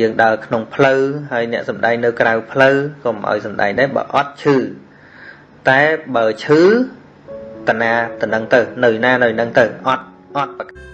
យើងដើរក្នុងផ្លូវហើយអ្នកសំដែងនៅក្រៅផ្លូវក៏មិនឲ្យសំដែងដែរបើអត់ឈឺតែបើឈឺតណាតនឹងទៅនៅណានៅនឹងទៅអត់អត់